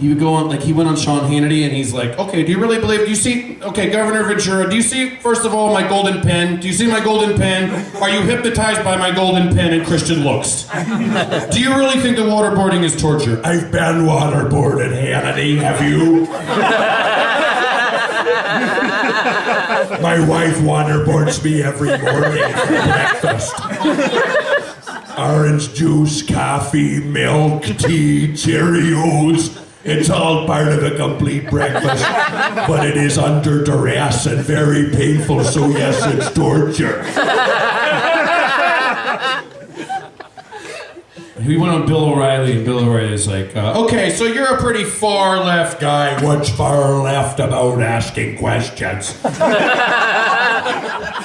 He would go on like he went on Sean Hannity and he's like, okay, do you really believe? Do you see? Okay, Governor Ventura, do you see? First of all, my golden pen. Do you see my golden pen? Are you hypnotized by my golden pen and Christian looks? Do you really think that waterboarding is torture? I've been waterboarded, Hannity. Have you? My wife waterboards me every morning for breakfast. Orange juice, coffee, milk, tea, Cheerios. It's all part of a complete breakfast, but it is under duress and very painful, so yes, it's torture. we went on Bill O'Reilly and Bill O'Reilly's like, uh, okay, so you're a pretty far left guy. Guy, what's far left about asking questions?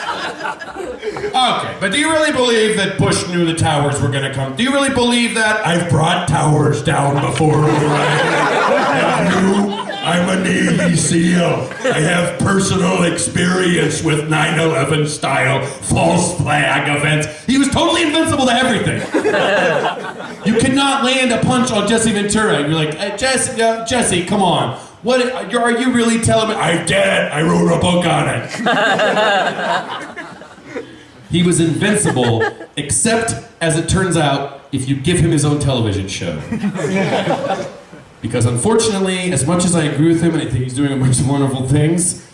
Okay, but do you really believe that Bush knew the towers were going to come? Do you really believe that? I've brought towers down before, O'Reilly. You, I'm a Navy SEAL. I have personal experience with 9 11 style false flag events. He was totally invincible to everything. you cannot land a punch on Jesse Ventura. You're like, hey, Jesse, uh, Jesse, come on. What are are you really telling me? I did it. I wrote a book on it. He was invincible, except as it turns out, if you give him his own television show. because unfortunately, as much as I agree with him and I think he's doing a bunch of wonderful things,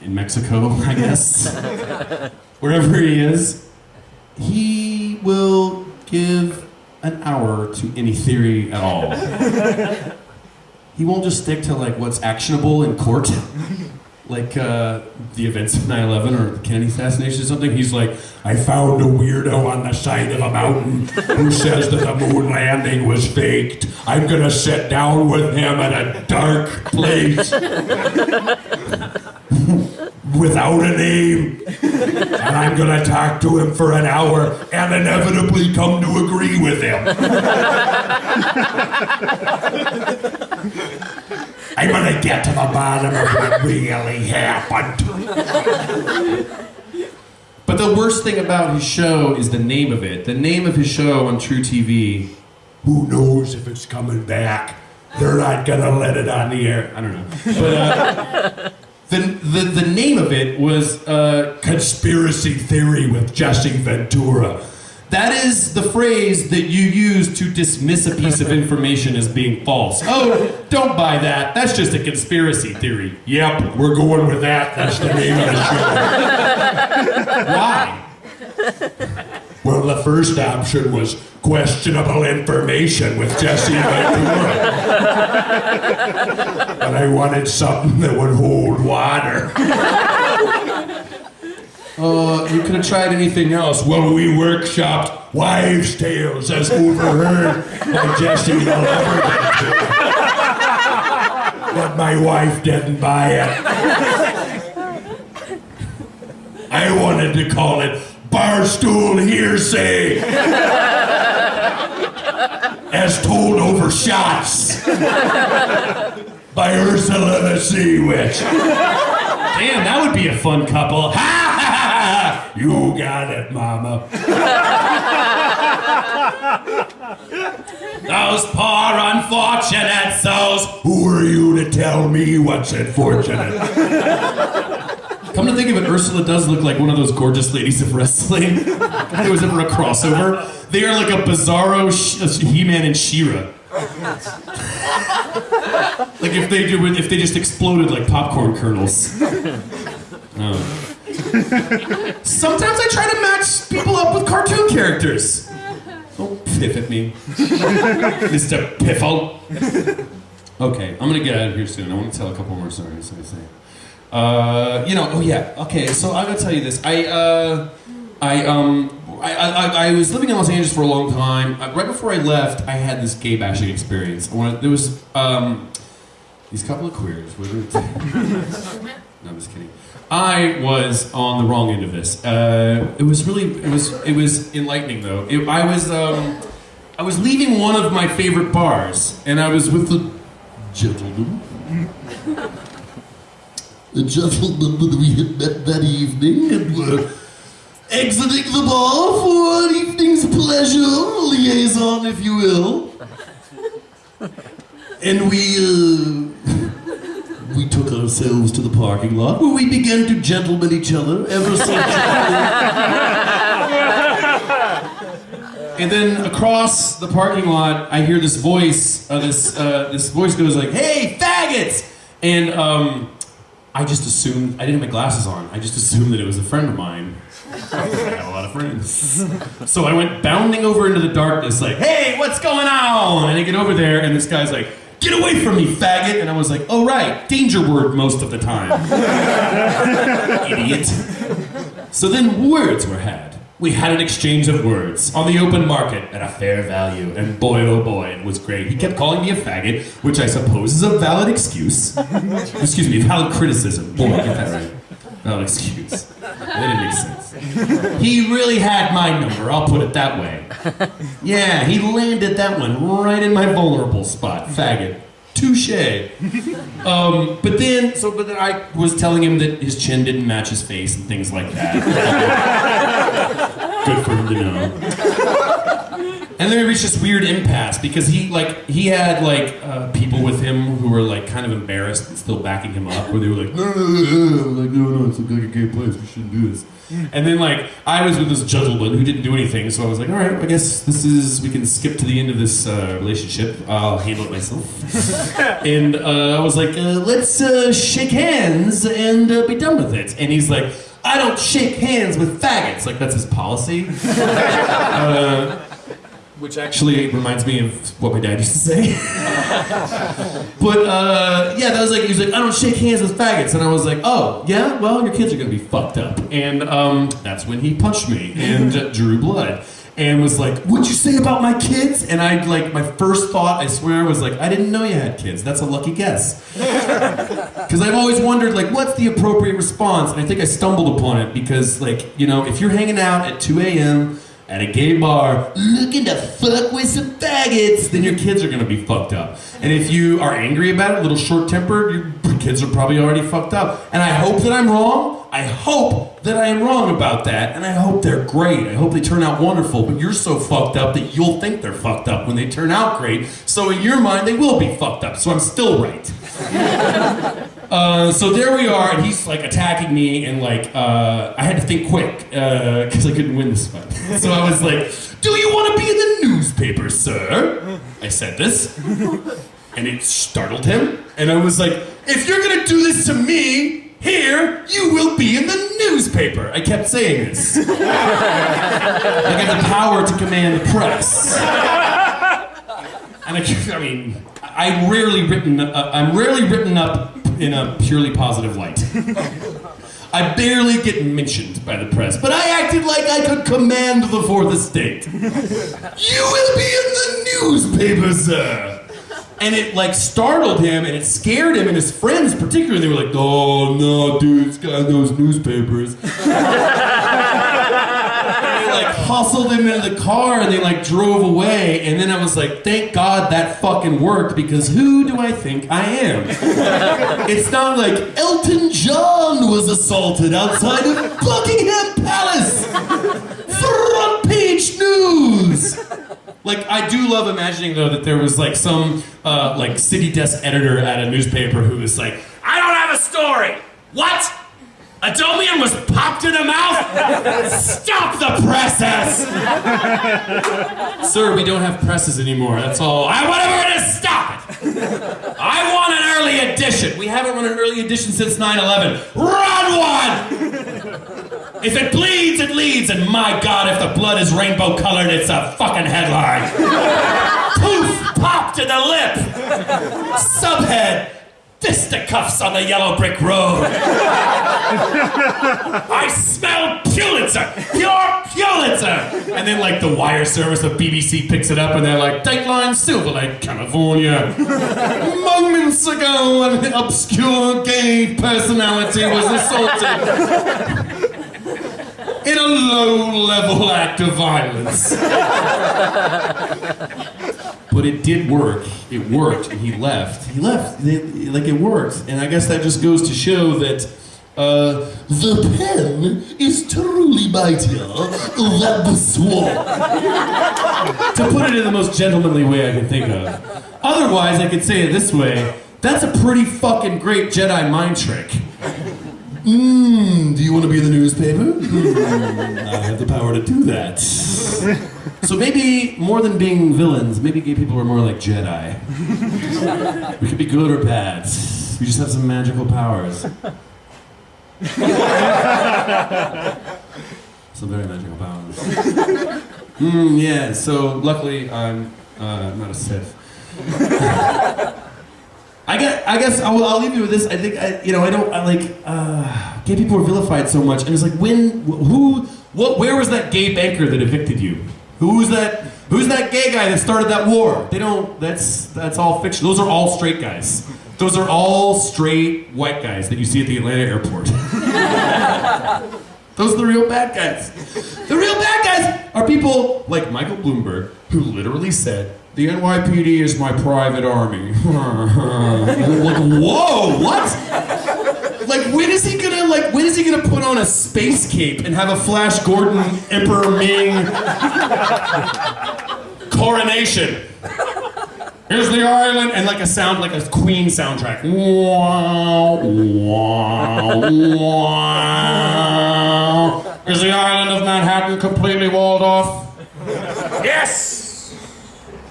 in Mexico, I guess, wherever he is, he will give an hour to any theory at all. he won't just stick to like what's actionable in court like uh, the events of 9-11 or the Kennedy assassination or something. He's like, I found a weirdo on the side of a mountain who says that the moon landing was faked. I'm gonna sit down with him at a dark place without a name. And I'm gonna talk to him for an hour and inevitably come to agree with him. I'm gonna get to the bottom of what really happened. but the worst thing about his show is the name of it. The name of his show on truTV. Who knows if it's coming back? They're not gonna let it on the air. I don't know. But uh, the, the, the name of it was uh, Conspiracy theory with Jesse Ventura. That is the phrase that you use to dismiss a piece of information as being false. Oh, don't buy that. That's just a conspiracy theory. Yep, we're going with that. That's the name of the show. Why? Well, the first option was questionable information with Jesse Ventura. but I wanted something that would hold water. Uh, you could have tried anything else. Well, we workshopped wives' tales as overheard by Jesse Ventura. But my wife didn't buy it. I wanted to call it barstool hearsay. As told over shots by Ursula the Sea Witch. Damn, that would be a fun couple. You got it, Mama. Those poor unfortunate souls. Who are you to tell me what's unfortunate? Come to think of it, Ursula does look like one of those gorgeous ladies of wrestling. if there was ever a crossover. They are like a bizarro Sh- uh, He-Man and She-Ra. like if they do, if they just exploded like popcorn kernels. Oh. Sometimes I try to match people up with cartoon characters. Don't piff at me, Mr. Piffle. Okay, I'm gonna get out of here soon. I want to tell a couple more stories. I say. Uh, you know, oh yeah, okay. So I'm gonna tell you this. I, uh, I um, I, I, I was living in Los Angeles for a long time. Uh, right before I left, I had this gay bashing experience. Wanted, there was um, these couple of queers. No, I'm just kidding. I was on the wrong end of this. Uh, it was really, it was, it was enlightening though. It, I was, um, I was leaving one of my favorite bars, and I was with the gentleman. The gentleman that we had met that evening, and were exiting the bar for an evening's pleasure, liaison, if you will. And we, uh, we took ourselves to the parking lot where we began to gentleman each other ever so And then across the parking lot, I hear this voice. Uh, this uh, this voice goes like, "Hey, faggots!" And um, I just assumed I didn't have my glasses on. I just assumed that it was a friend of mine. I had a lot of friends. So I went bounding over into the darkness, like, "Hey, what's going on?" And I get over there, and this guy's like, "Get away from me, faggot!" And I was like, "Oh right, danger word most of the time, idiot." So then words were had. We had an exchange of words on the open market at a fair value, and boy oh boy, it was great. He kept calling me a faggot, which I suppose is a valid excuse. Excuse me, valid criticism. Boy, get that right. Valid excuse. That didn't make sense. He really had my number, I'll put it that way. Yeah, he landed that one right in my vulnerable spot, faggot. Touche. Um, but then, so, but then I was telling him that his chin didn't match his face and things like that. Good for him to know. And then we reached this weird impasse because he like he had like uh, people with him who were like kind of embarrassed and still backing him up, where they were like, no, no, no, no, like no, no, it's like a gay place, we shouldn't do this. And then like I was with this gentleman who didn't do anything, so I was like, all right, I guess this is we can skip to the end of this uh, relationship. I'll handle it myself. and uh, I was like, uh, let's uh, shake hands and uh, be done with it. And he's like, I don't shake hands with faggots. Like that's his policy. Uh, which actually reminds me of what my dad used to say. but uh, yeah, that was like he was like, I don't shake hands with faggots, and I was like, oh yeah, well your kids are gonna be fucked up, and um, that's when he punched me and drew blood. And was like, "What'd you say about my kids?" And I like my first thought, I swear, was like, "I didn't know you had kids. That's a lucky guess." Because I've always wondered, like, what's the appropriate response? And I think I stumbled upon it because, like, you know, if you're hanging out at 2 a.m. at a gay bar looking to fuck with some faggots, then your kids are gonna be fucked up. And if you are angry about it, a little short tempered, your kids are probably already fucked up. And I hope that I'm wrong. I hope that I am wrong about that. And I hope they're great. I hope they turn out wonderful. But you're so fucked up that you'll think they're fucked up when they turn out great. So in your mind, they will be fucked up. So I'm still right. Uh, so there we are, and he's like attacking me, and like uh, I had to think quick because I couldn't win this fight. so I was like, "Do you want to be in the newspaper, sir?" I said this, and it startled him. And I was like, "If you're gonna do this to me here, you will be in the newspaper." I kept saying this. I got the power to command the press. And I, I mean, I rarely written. Uh, I'm rarely written up in a purely positive light. I barely get mentioned by the press, but I acted like I could command the fourth estate. you will be in the newspaper, sir. And it like startled him, and it scared him, and his friends particularly. They were like, "Oh no, dude, this guy knows newspapers." Hustled him into the car and they like drove away. And then I was like, thank God that fucking worked because who do I think I am? it's not like Elton John was assaulted outside of Buckingham Palace. Front page news. Like I do love imagining though that there was like some uh, like city desk editor at a newspaper who was like, I don't have a story. What? Adomian was popped in the mouth? Stop the presses! Sir, we don't have presses anymore. That's all. I whatever it is, stop it! I want an early edition. We haven't run an early edition since 9/11. Run one! If it bleeds, it leads, and my God, if the blood is rainbow colored, it's a fucking headline. Poof! Pop to the lip. Subhead. Fisticuffs on the yellow brick road. I smell Pulitzer, pure Pulitzer. And then like the wire service of BBC picks it up and they're like, Dateline Silver Lake, California. Moments ago, an obscure gay personality was assaulted in a low-level act of violence. But it did work. It worked, he left. He left. They- like it worked, and I guess that just goes to show that uh, the pen is truly mightier than the sword. to put it in the most gentlemanly way I can think of. Otherwise, I could say it this way: that's a pretty fucking great Jedi mind trick. Mmm, do you want to be in the newspaper? Mm, I have the power to do that. So maybe more than being villains, maybe gay people are more like Jedi. We could be good or bad. We just have some magical powers. some very magical powers. Mm, yeah, so luckily I'm uh, not a Sith. I guess, I guess I'll, I'll leave you with this. I think I, you know I don't I like uh, gay people are vilified so much, and it's like when who what where was that gay banker that evicted you? Who's that? Who's that gay guy that started that war? They don't. That's that's all fiction. Those are all straight guys. Those are all straight white guys that you see at the Atlanta airport. Those are the real bad guys. The real bad guys are people like Michael Bloomberg, who literally said, the NYPD is my private army. like, whoa, what? Like, when is he gonna like? When is he gonna put on a space cape and have a Flash Gordon Emperor Ming coronation? Here's the island, and like a sound, like a Queen soundtrack. Wow, wow, wow. Is the island of Manhattan completely walled off? Yes,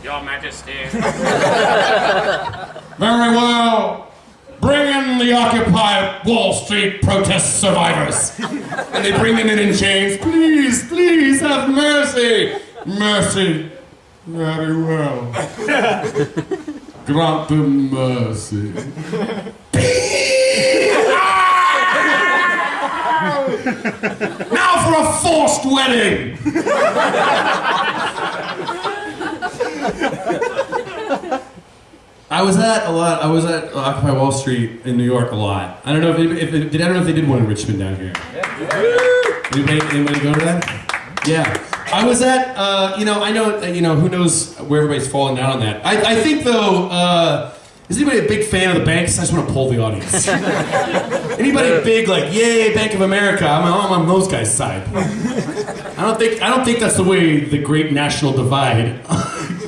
Your Majesty. Very well. Bring in the Occupy Wall Street protest survivors. and they bring them in in chains. Please, please have mercy. Mercy. Very well. Grant them mercy. now for a forced wedding. I was at a lot. I was at Occupy Wall Street in New York a lot. I don't know if, it, if did. I don't know if they did one in Richmond down here. Anybody, anybody go to that? Yeah. I was at. Uh, you know. I know. uh, You know. Who knows where everybody's falling down on that? I, I think though. Uh, is anybody a big fan of the banks? I just want to pull the audience. anybody big like yay Bank of America? I'm, I'm on those guys' side. I don't think. I don't think that's the way the great national divide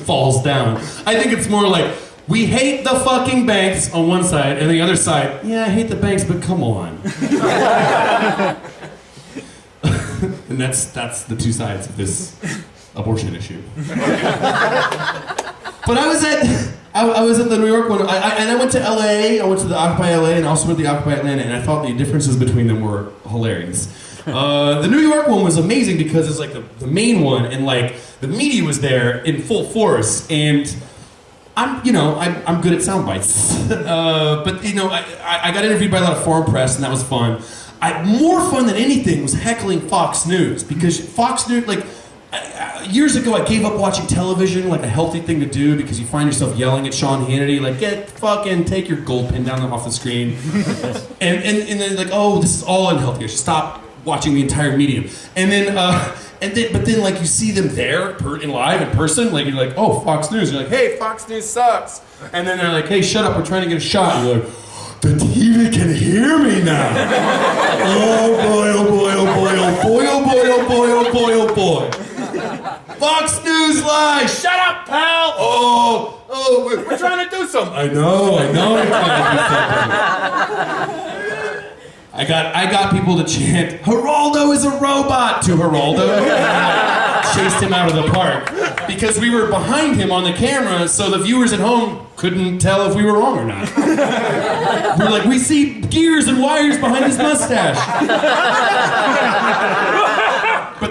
falls down. I think it's more like we hate the fucking banks on one side, and the other side, yeah, I hate the banks, but come on. and that's that's the two sides of this abortion issue. but I was at I, I was at the New York one, I, I, and I went to LA. I went to the Occupy LA, and also went to the Occupy Atlanta, and I thought the differences between them were hilarious. Uh, the New York one was amazing because it's like the, the main one, and like the media was there in full force, and I'm, you know, I'm, I'm good at sound bites. uh, but, you know, I, I got interviewed by a lot of foreign press, and that was fun. I, more fun than anything was heckling Fox News, because Fox News, like, years ago, I gave up watching television, like a healthy thing to do, because you find yourself yelling at Sean Hannity, like, get fucking, take your gold pin down off the screen. and, and, and then, like, oh, this is all unhealthy. Stop watching the entire medium. And then, uh, and then, but then, like, you see them there per, in live in person, like, you're like, oh, Fox News. You're like, hey, Fox News sucks. And then they're like, hey, shut up, we're trying to get a shot. You're like, the TV can hear me now. oh boy, oh boy, oh boy, oh boy, oh boy, oh boy, oh boy, oh boy. Fox News Live, shut up, pal. Oh, oh, we're, we're trying to do something. I know, I know. We're trying to do something. I got I got people to chant, Geraldo is a robot to Geraldo. Chased him out of the park. Because we were behind him on the camera, so the viewers at home couldn't tell if we were wrong or not. We're like, we see gears and wires behind his mustache.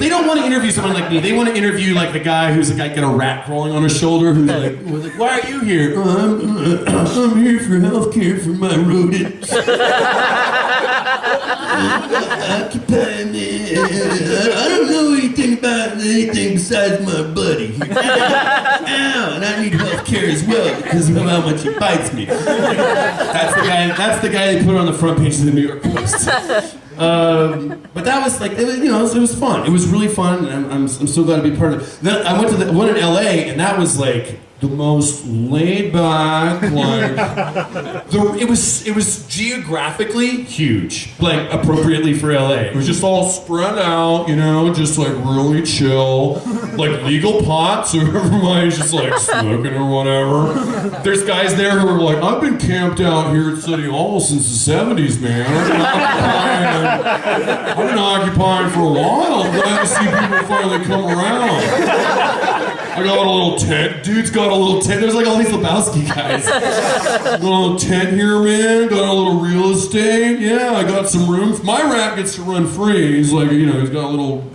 But they don't want to interview someone like me. They want to interview like the guy who's like got a rat crawling on his shoulder. Who's like, was like "Why are you here?" "Oh, I'm, I'm here for health care for my rodents. Occupy me. I don't know anything about anything besides my buddy. Ow, and I need health care as well because of how much he bites me. That's the guy. That's the guy they put on the front page of the New York Post. Um, but that was like, it was, you know, it was, it was fun. It was really fun, and I'm, I'm, I'm so glad to be part of it. Then I went to the one in LA, and that was like the most laid back, like the, it was it was geographically huge, like appropriately for LA. It was just all spread out, you know, just like really chill, like legal pot, so everybody's just like smoking or whatever. There's guys there who are like, I've been camped out here at City Hall since the '70s, man. I've been occupying, I've been occupying for a while. I'm glad to see people finally come around. I got a little tent. Dude's got a little tent. There's like all these Lebowski guys. Got a little tent here, man. Got a little real estate. Yeah, I got some rooms. My rat gets to run free. He's like, you know, he's got a little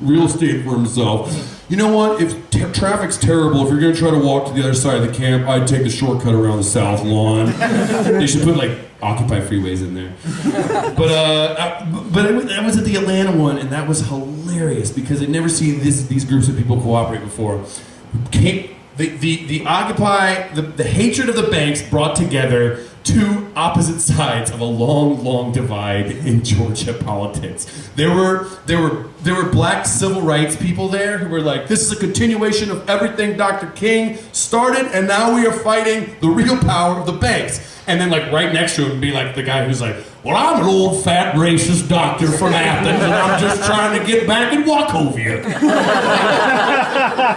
real estate for himself. You know what? If t- traffic's terrible, if you're gonna try to walk to the other side of the camp, I'd take the shortcut around the south lawn. they should put like Occupy freeways in there. But uh, I- but was- I was at the Atlanta one, and that was hilarious because I'd never seen this, these groups of people cooperate before. Came, the, the, the Occupy, the, the hatred of the banks brought together two opposite sides of a long, long divide in Georgia politics. There were there were there were black civil rights people there who were like, this is a continuation of everything Dr. King started, and now we are fighting the real power of the banks. And then like right next to him be like the guy who's like, well, I'm an old fat racist doctor from Athens, and I'm just trying to get back and walk over I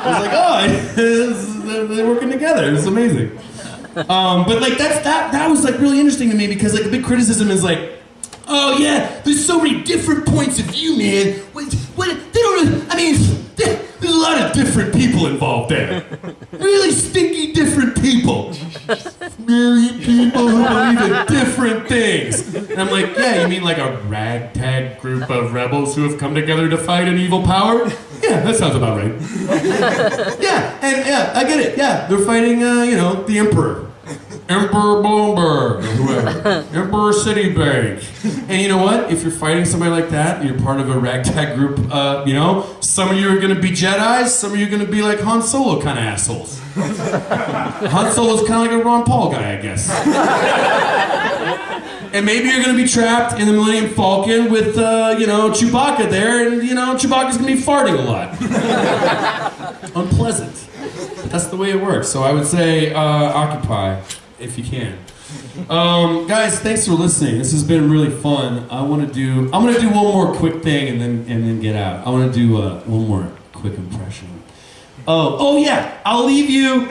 was like, oh, they're working together. It's amazing. Um, but like that's that that was like really interesting to me because like a big criticism is like, oh yeah, there's so many different points of view, man. What, what they don't. I mean, there- there's a lot of different people involved there. Really stinky different people. Million people who believe in different things. And I'm like, yeah, you mean like a ragtag group of rebels who have come together to fight an evil power? Yeah, that sounds about right. Yeah, and yeah, I get it. Yeah, they're fighting, uh, you know, the emperor. Emperor Bloomberg, or whoever. Emperor Citibank. And you know what? If you're fighting somebody like that, you're part of a ragtag group, uh, you know, some of you are gonna be Jedi's, some of you are gonna be like Han Solo kind of assholes. Han Solo's kind of like a Ron Paul guy, I guess. And maybe you're gonna be trapped in the Millennium Falcon with, uh, you know, Chewbacca there, and you know, Chewbacca's gonna be farting a lot. Unpleasant. That's the way it works. So I would say uh, occupy if you can. Um, guys, thanks for listening. This has been really fun. I want to do. I'm gonna do one more quick thing and then and then get out. I want to do uh, one more quick impression. Oh, oh yeah. I'll leave you.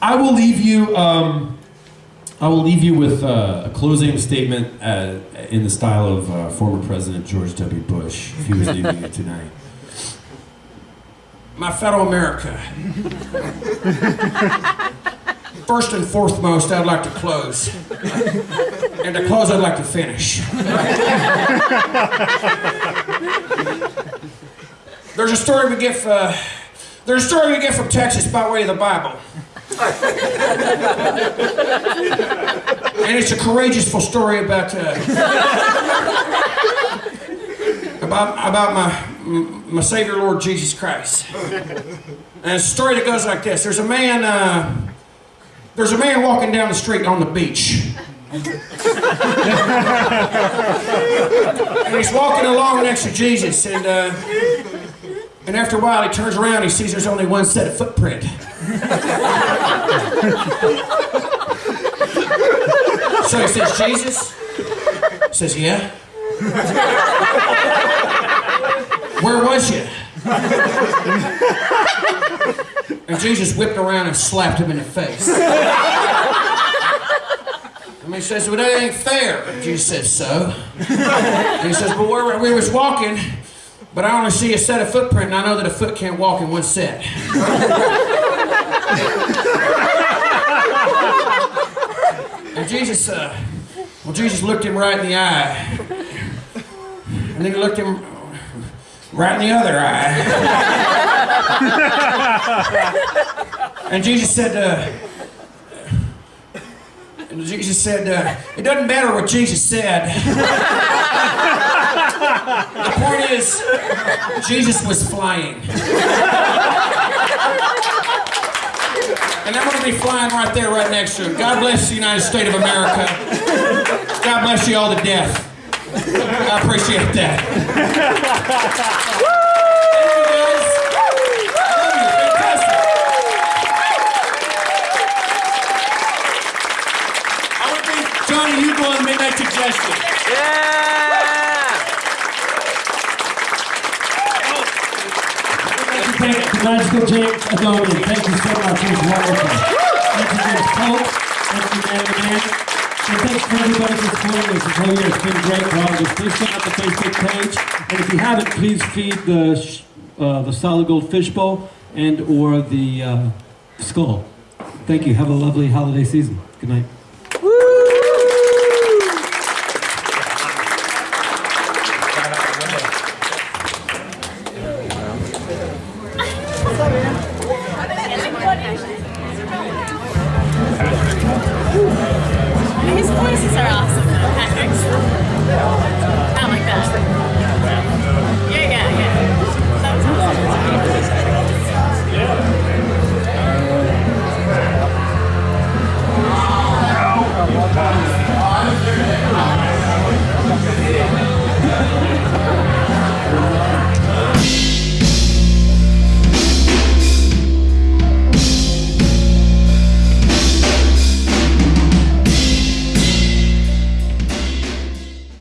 I will leave you. Um, I will leave you with uh, a closing statement uh, in the style of uh, former President George W. Bush, if he was leaving you tonight. My fellow America, first and foremost, I'd like to close. And to close, I'd like to finish. There's a story we get. Uh, there's a story we get from Texas by way of the Bible. and it's a courageous story about uh, about about my my Savior Lord Jesus Christ. And a story that goes like this: There's a man. Uh, there's a man walking down the street on the beach. and he's walking along next to Jesus, and uh, and after a while he turns around, he sees there's only one set of footprint. So he says, Jesus? He says, yeah. Where was you? And Jesus whipped around and slapped him in the face. And he says, well, that ain't fair. And Jesus says, so? And he says, but where we was walking, but I only see a set of footprint, and I know that a foot can't walk in one set. And Jesus, uh, well, Jesus looked him right in the eye. And then he looked him, right in the other eye. and Jesus said, uh, and Jesus said, uh, it doesn't matter what Jesus said. the point is, Jesus was flying. And I'm going to be flying right there, right next to him. God bless the United States of America. God bless you all to death. I appreciate that. Thank you, guys. Love you. Fantastic. I want to thank Johnny Hugo and Midnight Suggestion. Yeah! Thank you, Magical James Adomian. Thank you so much. It was wonderful. Thank you, James Pope. Thank you, And thanks for everybody for supporting us this whole year. It's been great progress. Please check out the Facebook page. And if you haven't, please feed the uh, the solid gold fishbowl and or the uh, skull. Thank you. Have a lovely holiday season. Good night.